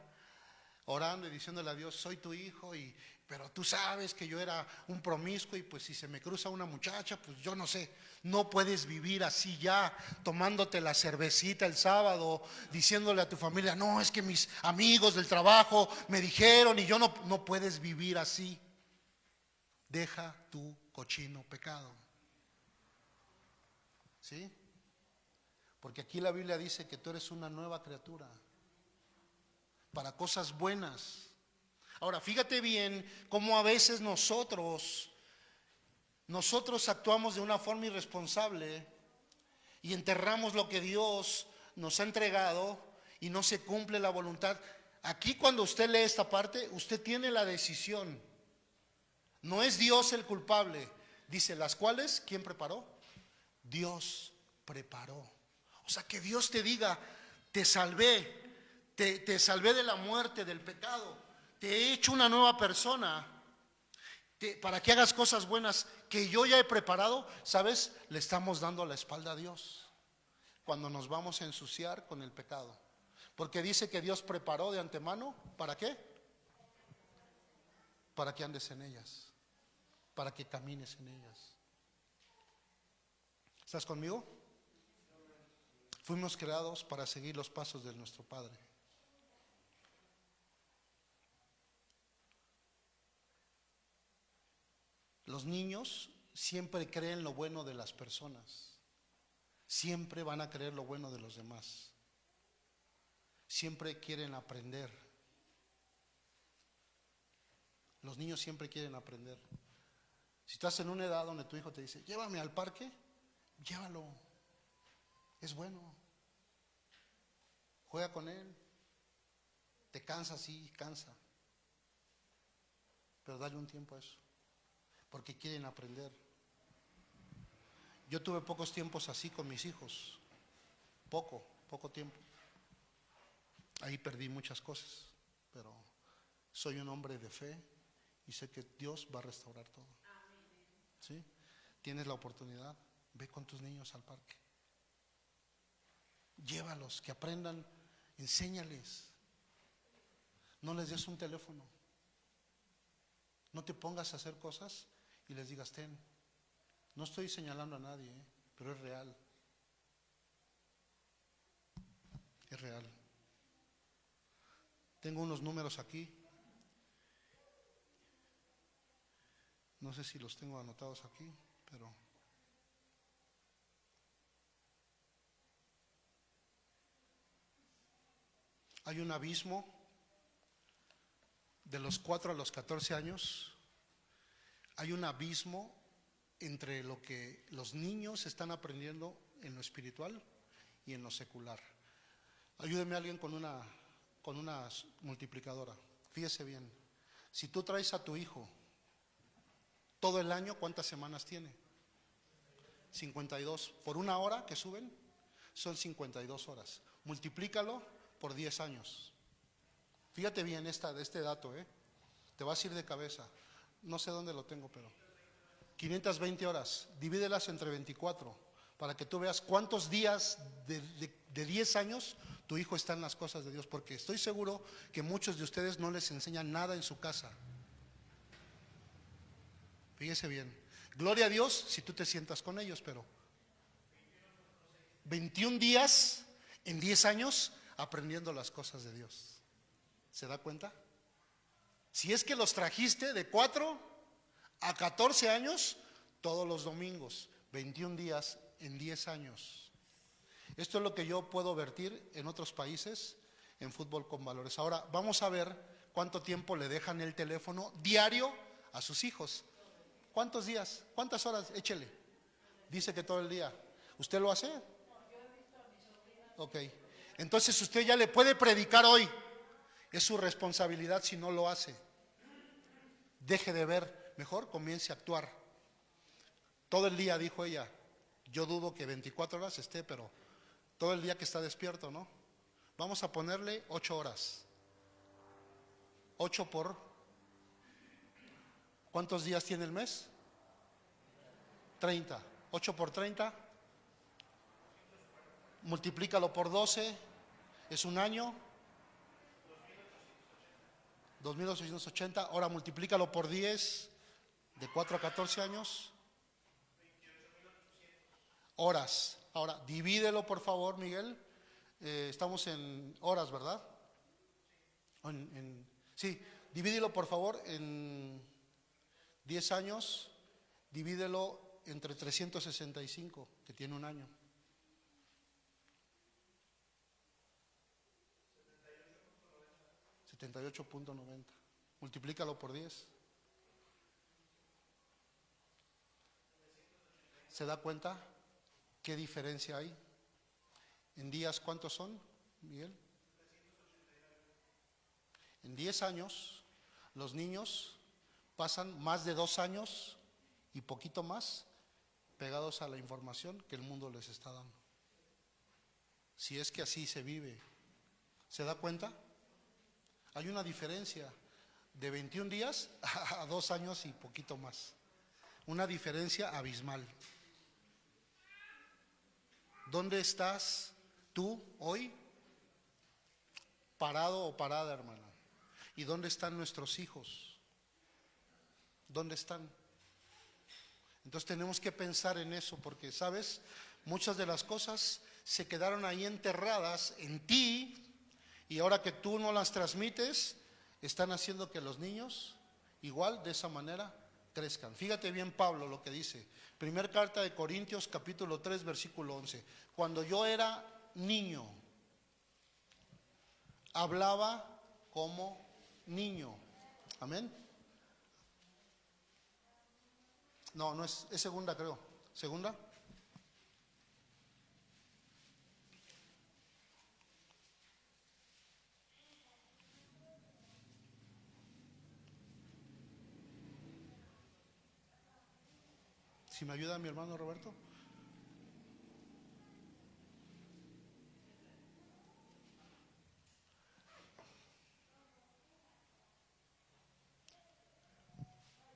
orando y diciéndole a Dios, soy tu hijo, y, pero tú sabes que yo era un promiscuo y pues si se me cruza una muchacha, pues yo no sé, no puedes vivir así ya, tomándote la cervecita el sábado, diciéndole a tu familia, no, es que mis amigos del trabajo me dijeron y yo no, no puedes vivir así. Deja tu cochino pecado. ¿Sí? Porque aquí la Biblia dice que tú eres una nueva criatura para cosas buenas. Ahora, fíjate bien cómo a veces nosotros, nosotros actuamos de una forma irresponsable y enterramos lo que Dios nos ha entregado y no se cumple la voluntad. Aquí cuando usted lee esta parte, usted tiene la decisión. No es Dios el culpable. Dice, las cuales, ¿quién preparó? Dios preparó. O sea, que Dios te diga, te salvé, te, salvé de la muerte, del pecado, te he hecho una nueva persona para que hagas cosas buenas que yo ya he preparado, ¿sabes? Le estamos dando la espalda a Dios cuando nos vamos a ensuciar con el pecado. Porque dice que Dios preparó de antemano, ¿para qué? Para que andes en ellas, para que camines en ellas. ¿Estás conmigo? Fuimos creados para seguir los pasos de nuestro Padre. Los niños siempre creen lo bueno de las personas. Siempre van a creer lo bueno de los demás. Siempre quieren aprender. Los niños siempre quieren aprender. Si estás en una edad donde tu hijo te dice, llévame al parque, llévalo. Es bueno. Juega con él. Te cansa, sí, cansa. Pero dale un tiempo a eso porque quieren aprender. Yo tuve pocos tiempos así con mis hijos, poco, poco tiempo. Ahí perdí muchas cosas, pero soy un hombre de fe y sé que Dios va a restaurar todo. ¿Sí? Tienes la oportunidad, ve con tus niños al parque. Llévalos, que aprendan, enséñales. No les des un teléfono. No te pongas a hacer cosas y les digas, ten, no estoy señalando a nadie, ¿eh? pero es real. Es real. Tengo unos números aquí. No sé si los tengo anotados aquí, pero... Hay un abismo de los 4 a los 14 años hay un abismo entre lo que los niños están aprendiendo en lo espiritual y en lo secular. Ayúdeme alguien con una, con una multiplicadora. Fíjese bien. Si tú traes a tu hijo todo el año, ¿cuántas semanas tiene? 52. Por una hora que suben, son 52 horas. Multiplícalo por 10 años. Fíjate bien esta, de este dato, ¿eh? Te vas a ir de cabeza. No sé dónde lo tengo, pero 520 horas, divídelas entre 24 para que tú veas cuántos días de, de, de 10 años tu hijo está en las cosas de Dios, porque estoy seguro que muchos de ustedes no les enseñan nada en su casa. Fíjese bien. Gloria a Dios si tú te sientas con ellos, pero 21 días en 10 años aprendiendo las cosas de Dios. ¿Se da cuenta? Si es que los trajiste de 4 a 14 años todos los domingos, 21 días en 10 años. Esto es lo que yo puedo vertir en otros países en fútbol con valores. Ahora, vamos a ver cuánto tiempo le dejan el teléfono diario a sus hijos. ¿Cuántos días? ¿Cuántas horas? Échele. Dice que todo el día. ¿Usted lo hace? Ok. Entonces usted ya le puede predicar hoy. Es su responsabilidad si no lo hace. Deje de ver. Mejor comience a actuar. Todo el día, dijo ella. Yo dudo que 24 horas esté, pero todo el día que está despierto, ¿no? Vamos a ponerle 8 horas. 8 por... ¿Cuántos días tiene el mes? 30. 8 por 30. Multiplícalo por 12. Es un año. 2.880. Ahora multiplícalo por 10. De 4 a 14 años. Horas. Ahora, divídelo por favor, Miguel. Eh, estamos en horas, ¿verdad? En, en, sí, divídelo por favor en 10 años, divídelo entre 365, que tiene un año. 78.90. Multiplícalo por 10. ¿Se da cuenta qué diferencia hay? ¿En días cuántos son, Miguel? En 10 años, los niños pasan más de dos años y poquito más pegados a la información que el mundo les está dando. Si es que así se vive. ¿Se da cuenta? Hay una diferencia de 21 días a dos años y poquito más. Una diferencia abismal. ¿Dónde estás tú hoy? Parado o parada, hermana. ¿Y dónde están nuestros hijos? ¿Dónde están? Entonces tenemos que pensar en eso porque, ¿sabes? Muchas de las cosas se quedaron ahí enterradas en ti y ahora que tú no las transmites, están haciendo que los niños, igual de esa manera, crezcan. Fíjate bien Pablo lo que dice. Primer carta de Corintios capítulo 3 versículo 11. Cuando yo era niño, hablaba como niño. Amén. No, no es, es segunda creo. ¿Segunda? Si me ayuda mi hermano Roberto.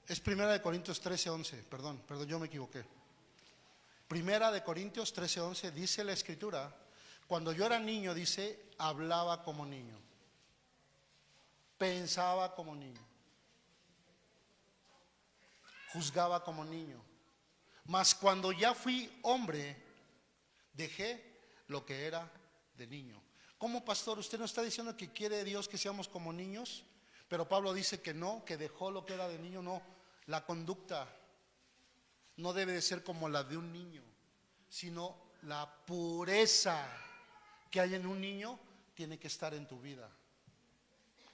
Es Primera de Corintios 13, 11, perdón, perdón, yo me equivoqué. Primera de Corintios 13, 11 dice la escritura, cuando yo era niño, dice, hablaba como niño, pensaba como niño, juzgaba como niño. Mas cuando ya fui hombre, dejé lo que era de niño. Como pastor, usted no está diciendo que quiere Dios que seamos como niños, pero Pablo dice que no, que dejó lo que era de niño, no. La conducta no debe de ser como la de un niño, sino la pureza que hay en un niño tiene que estar en tu vida.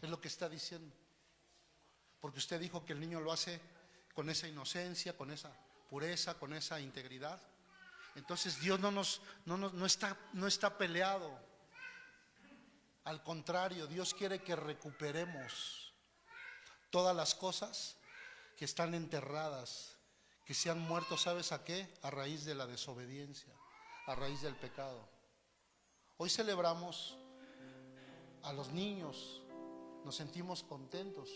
Es lo que está diciendo. Porque usted dijo que el niño lo hace con esa inocencia, con esa pureza, con esa integridad. Entonces Dios no, nos, no, no, está, no está peleado. Al contrario, Dios quiere que recuperemos todas las cosas que están enterradas, que se han muerto, ¿sabes a qué? A raíz de la desobediencia, a raíz del pecado. Hoy celebramos a los niños, nos sentimos contentos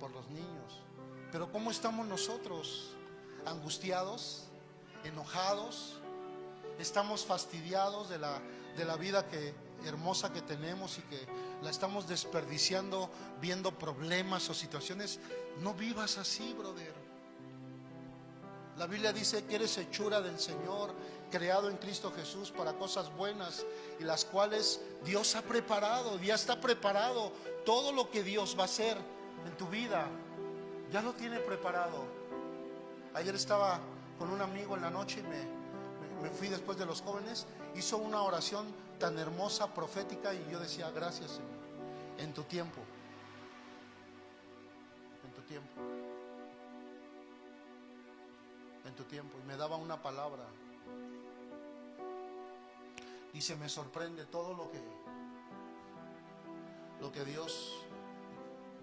por los niños. Pero ¿cómo estamos nosotros? ¿Angustiados? ¿Enojados? ¿Estamos fastidiados de la, de la vida que, hermosa que tenemos y que la estamos desperdiciando viendo problemas o situaciones? No vivas así, brother. La Biblia dice que eres hechura del Señor, creado en Cristo Jesús para cosas buenas y las cuales Dios ha preparado, ya está preparado. Todo lo que Dios va a hacer en tu vida, ya lo tiene preparado. Ayer estaba con un amigo en la noche y me, me fui después de los jóvenes, hizo una oración tan hermosa, profética y yo decía, gracias Señor, en tu tiempo, en tu tiempo, en tu tiempo. Y me daba una palabra. Dice, me sorprende todo lo que, lo que Dios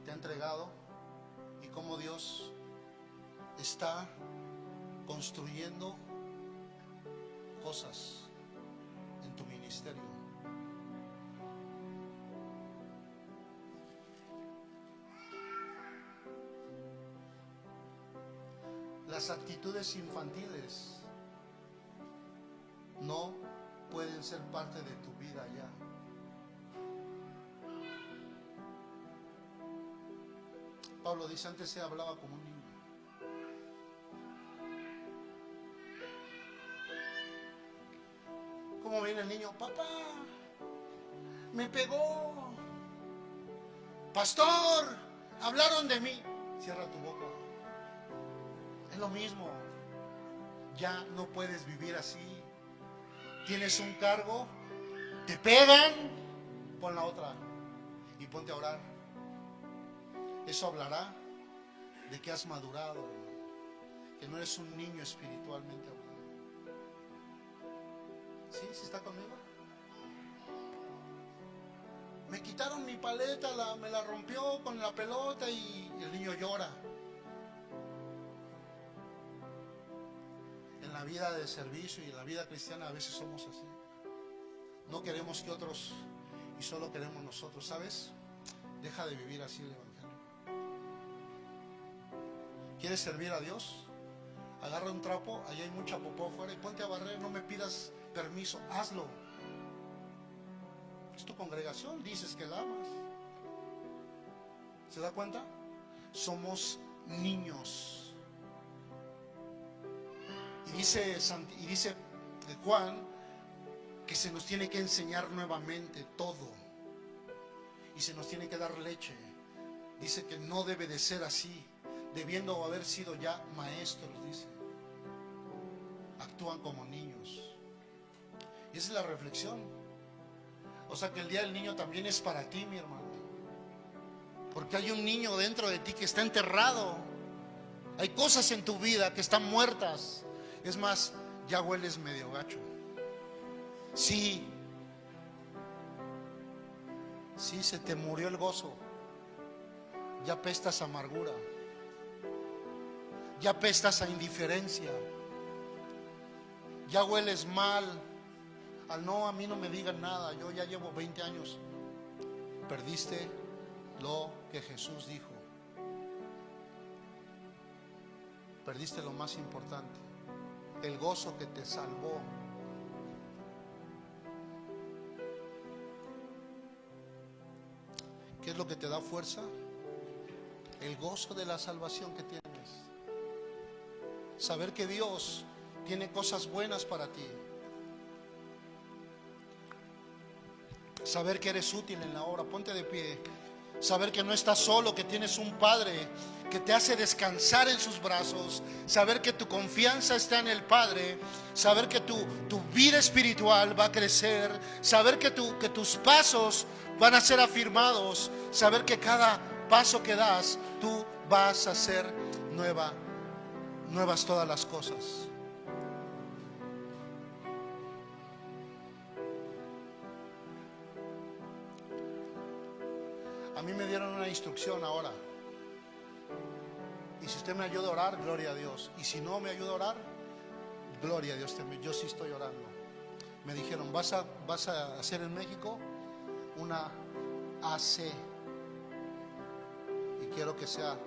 te ha entregado y cómo Dios está construyendo cosas en tu ministerio. Las actitudes infantiles no pueden ser parte de tu vida ya. Pablo dice, antes se hablaba como un ¿Cómo viene el niño? Papá, me pegó. Pastor, hablaron de mí. Cierra tu boca. Es lo mismo. Ya no puedes vivir así. Tienes un cargo, te pegan, pon la otra y ponte a orar. Eso hablará de que has madurado, que no eres un niño espiritualmente. ¿Sí? ¿Sí está conmigo? Me quitaron mi paleta, la- me la rompió con la pelota y el niño llora. En la vida de servicio y en la vida cristiana a veces somos así. No queremos que otros y solo queremos nosotros, ¿sabes? Deja de vivir así el Evangelio. ¿Quieres servir a Dios? Agarra un trapo, allá hay mucha popó afuera y ponte a barrer, no me pidas permiso, hazlo. Es tu congregación, dices que la amas. ¿Se da cuenta? Somos niños. Y dice, y dice Juan que se nos tiene que enseñar nuevamente todo. Y se nos tiene que dar leche. Dice que no debe de ser así, debiendo haber sido ya maestros, dice. Actúan como niños. Esa es la reflexión. O sea que el día del niño también es para ti, mi hermano. Porque hay un niño dentro de ti que está enterrado. Hay cosas en tu vida que están muertas. Es más, ya hueles medio gacho. Sí. Sí, se te murió el gozo. Ya pestas amargura. Ya pestas a indiferencia. Ya hueles mal. Al no, a mí no me digan nada. Yo ya llevo 20 años. Perdiste lo que Jesús dijo. Perdiste lo más importante. El gozo que te salvó. ¿Qué es lo que te da fuerza? El gozo de la salvación que tienes. Saber que Dios tiene cosas buenas para ti. Saber que eres útil en la obra. Ponte de pie. Saber que no estás solo, que tienes un Padre que te hace descansar en sus brazos. Saber que tu confianza está en el Padre. Saber que tu, tu vida espiritual va a crecer. Saber que, tu, que tus pasos van a ser afirmados. Saber que cada paso que das, tú vas a ser nueva, nuevas todas las cosas. Mí me dieron una instrucción ahora. Y si usted me ayuda a orar, gloria a Dios. Y si no me ayuda a orar, gloria a Dios. Yo sí estoy orando. Me dijeron, vas a, vas a hacer en México una AC. quiero que sea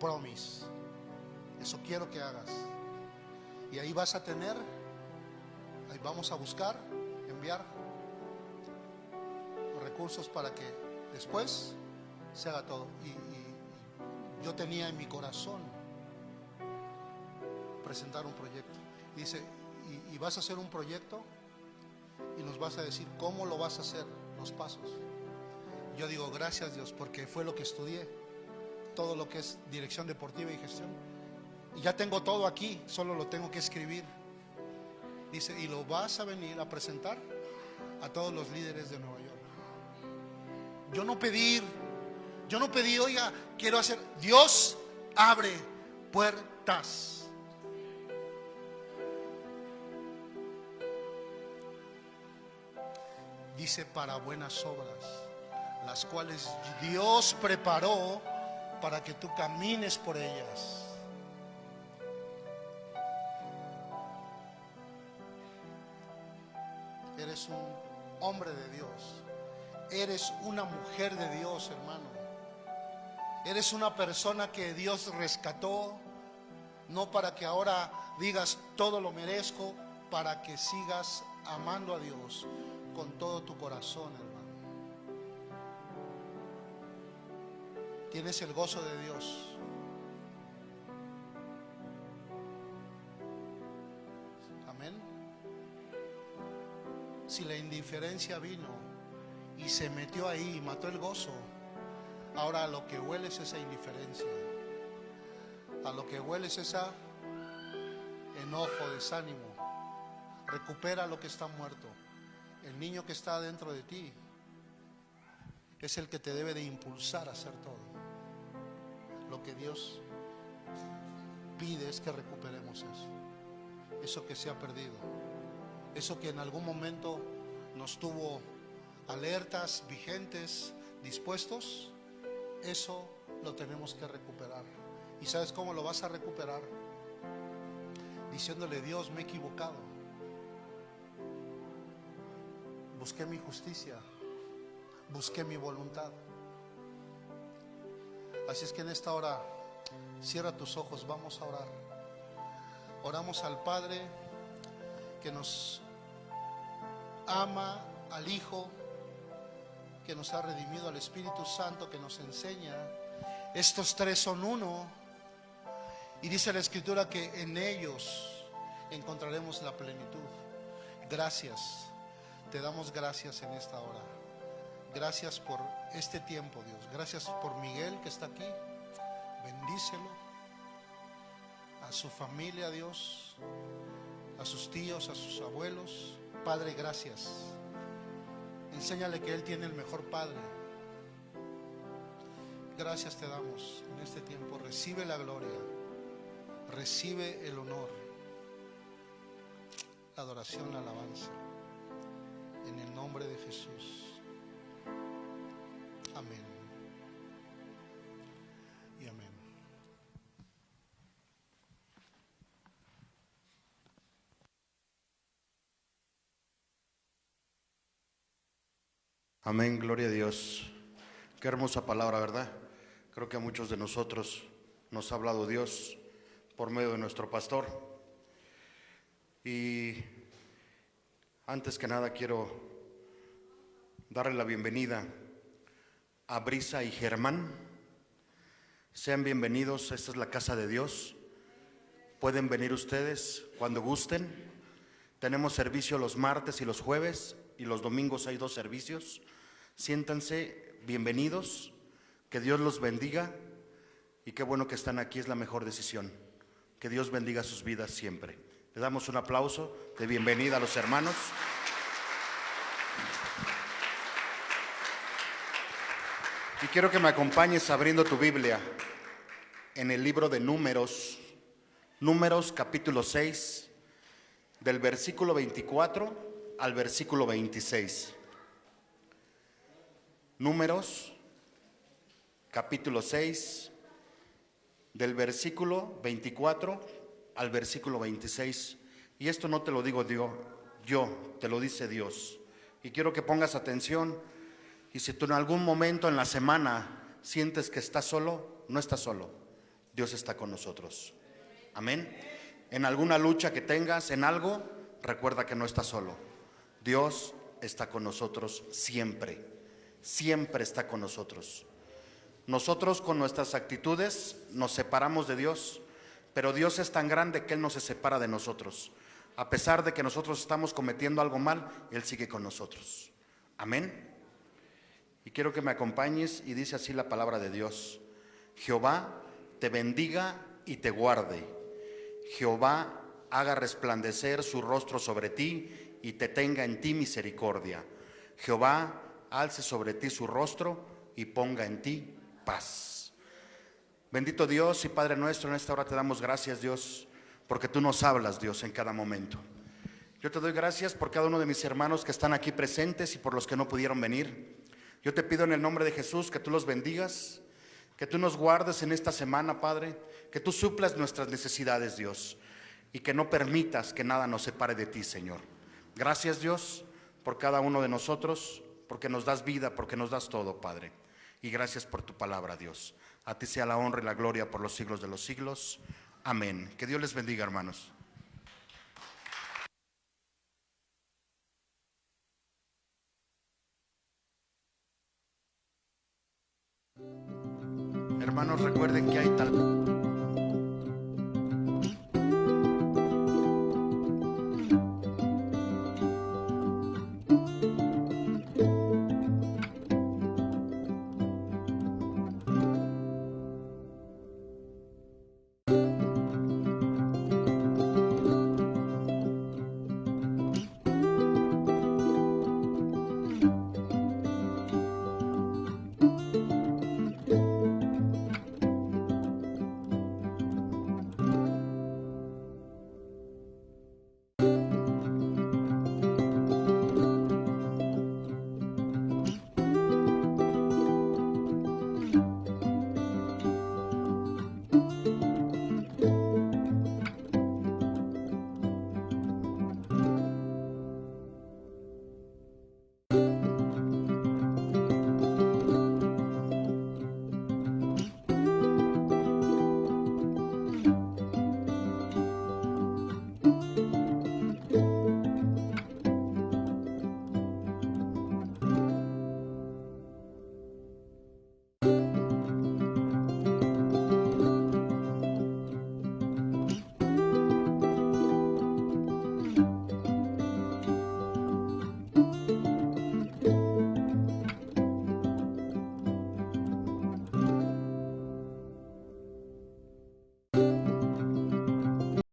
promise. Eso quiero que hagas. Y ahí vas a tener, ahí vamos a buscar, enviar recursos para que después se haga todo. Y, yo tenía en mi corazón presentar un proyecto. Dice, y, vas a hacer un proyecto y nos vas a decir cómo lo vas a hacer, los pasos. Yo digo, gracias Dios, porque fue lo que estudié, todo lo que es dirección deportiva y gestión. Y ya tengo todo aquí, solo lo tengo que escribir. Dice, y lo vas a venir a presentar a todos los líderes de Nueva. Yo no pedí, yo no pedí, oiga, quiero hacer, Dios abre puertas. Dice para buenas obras, las cuales Dios preparó para que tú camines por ellas. Eres un hombre de Dios. Eres una mujer de Dios, hermano. Eres una persona que Dios rescató, no para que ahora digas todo lo merezco, para que sigas amando a Dios con todo tu corazón, hermano. Tienes el gozo de Dios. Amén. Si la indiferencia vino y se metió ahí y mató el gozo, ahora a lo que huele es esa indiferencia. A lo que huele es esa enojo, desánimo. Recupera lo que está muerto. El niño que está dentro de ti es el que te debe de impulsar a hacer todo. Lo que Dios pide es que recuperemos eso. Eso que se ha perdido. Eso que en algún momento nos tuvo alertas, vigentes, dispuestos. Eso lo tenemos que recuperar. ¿Y sabes cómo lo vas a recuperar? Diciéndole, Dios, me he equivocado. Busqué mi justicia. Busqué mi voluntad. Así es que en esta hora, cierra tus ojos, vamos a orar. Oramos al Padre que nos ama, al Hijo que nos ha redimido, al Espíritu Santo que nos enseña. Estos tres son uno. Y dice la Escritura que en ellos encontraremos la plenitud. Gracias. Te damos gracias en esta hora. Gracias por este tiempo, Dios. Gracias por Miguel que está aquí. Bendícelo. A su familia, Dios. A sus tíos, a sus abuelos. Padre, gracias. Enséñale que Él tiene el mejor Padre. Gracias te damos en este tiempo. Recibe la gloria. Recibe el honor. La adoración, la alabanza. En el nombre de Jesús. Amén. Amén, gloria a Dios. Qué hermosa palabra, ¿verdad? Creo que a muchos de nosotros nos ha hablado Dios por medio de nuestro pastor. Y antes que nada quiero darle la bienvenida a Brisa y Germán. Sean bienvenidos, esta es la casa de Dios. Pueden venir ustedes cuando gusten. Tenemos servicio los martes y los jueves y los domingos hay dos servicios. Siéntanse bienvenidos, que Dios los bendiga y qué bueno que están aquí, es la mejor decisión. Que Dios bendiga sus vidas siempre. Le damos un aplauso de bienvenida a los hermanos. Y quiero que me acompañes abriendo tu Biblia en el libro de Números, Números capítulo 6, del versículo 24 al versículo 26. Números capítulo 6, del versículo 24 al versículo 26. Y esto no te lo digo yo, yo, te lo dice Dios. Y quiero que pongas atención Y si tú en algún momento en la semana sientes que estás solo, no estás solo. Dios está con nosotros. Amén. En alguna lucha que tengas, en algo, recuerda que no estás solo. Dios está con nosotros siempre. Siempre está con nosotros. Nosotros con nuestras actitudes nos separamos de Dios, pero Dios es tan grande que Él no se separa de nosotros. A pesar de que nosotros estamos cometiendo algo mal, Él sigue con nosotros. Amén. Y quiero que me acompañes y dice así la palabra de Dios. Jehová te bendiga y te guarde. Jehová haga resplandecer su rostro sobre ti y te tenga en ti misericordia. Jehová alce sobre ti su rostro y ponga en ti paz. Bendito Dios y Padre nuestro, en esta hora te damos gracias, Dios, porque tú nos hablas, Dios, en cada momento. Yo te doy gracias por cada uno de mis hermanos que están aquí presentes y por los que no pudieron venir. Yo te pido en el nombre de Jesús que tú los bendigas, que tú nos guardes en esta semana, Padre, que tú suplas nuestras necesidades, Dios, y que no permitas que nada nos separe de ti, Señor. Gracias, Dios, por cada uno de nosotros, porque nos das vida, porque nos das todo, Padre. Y gracias por tu palabra, Dios. A ti sea la honra y la gloria por los siglos de los siglos. Amén. Que Dios les bendiga, hermanos. Hermanos, recuerden que hay tal...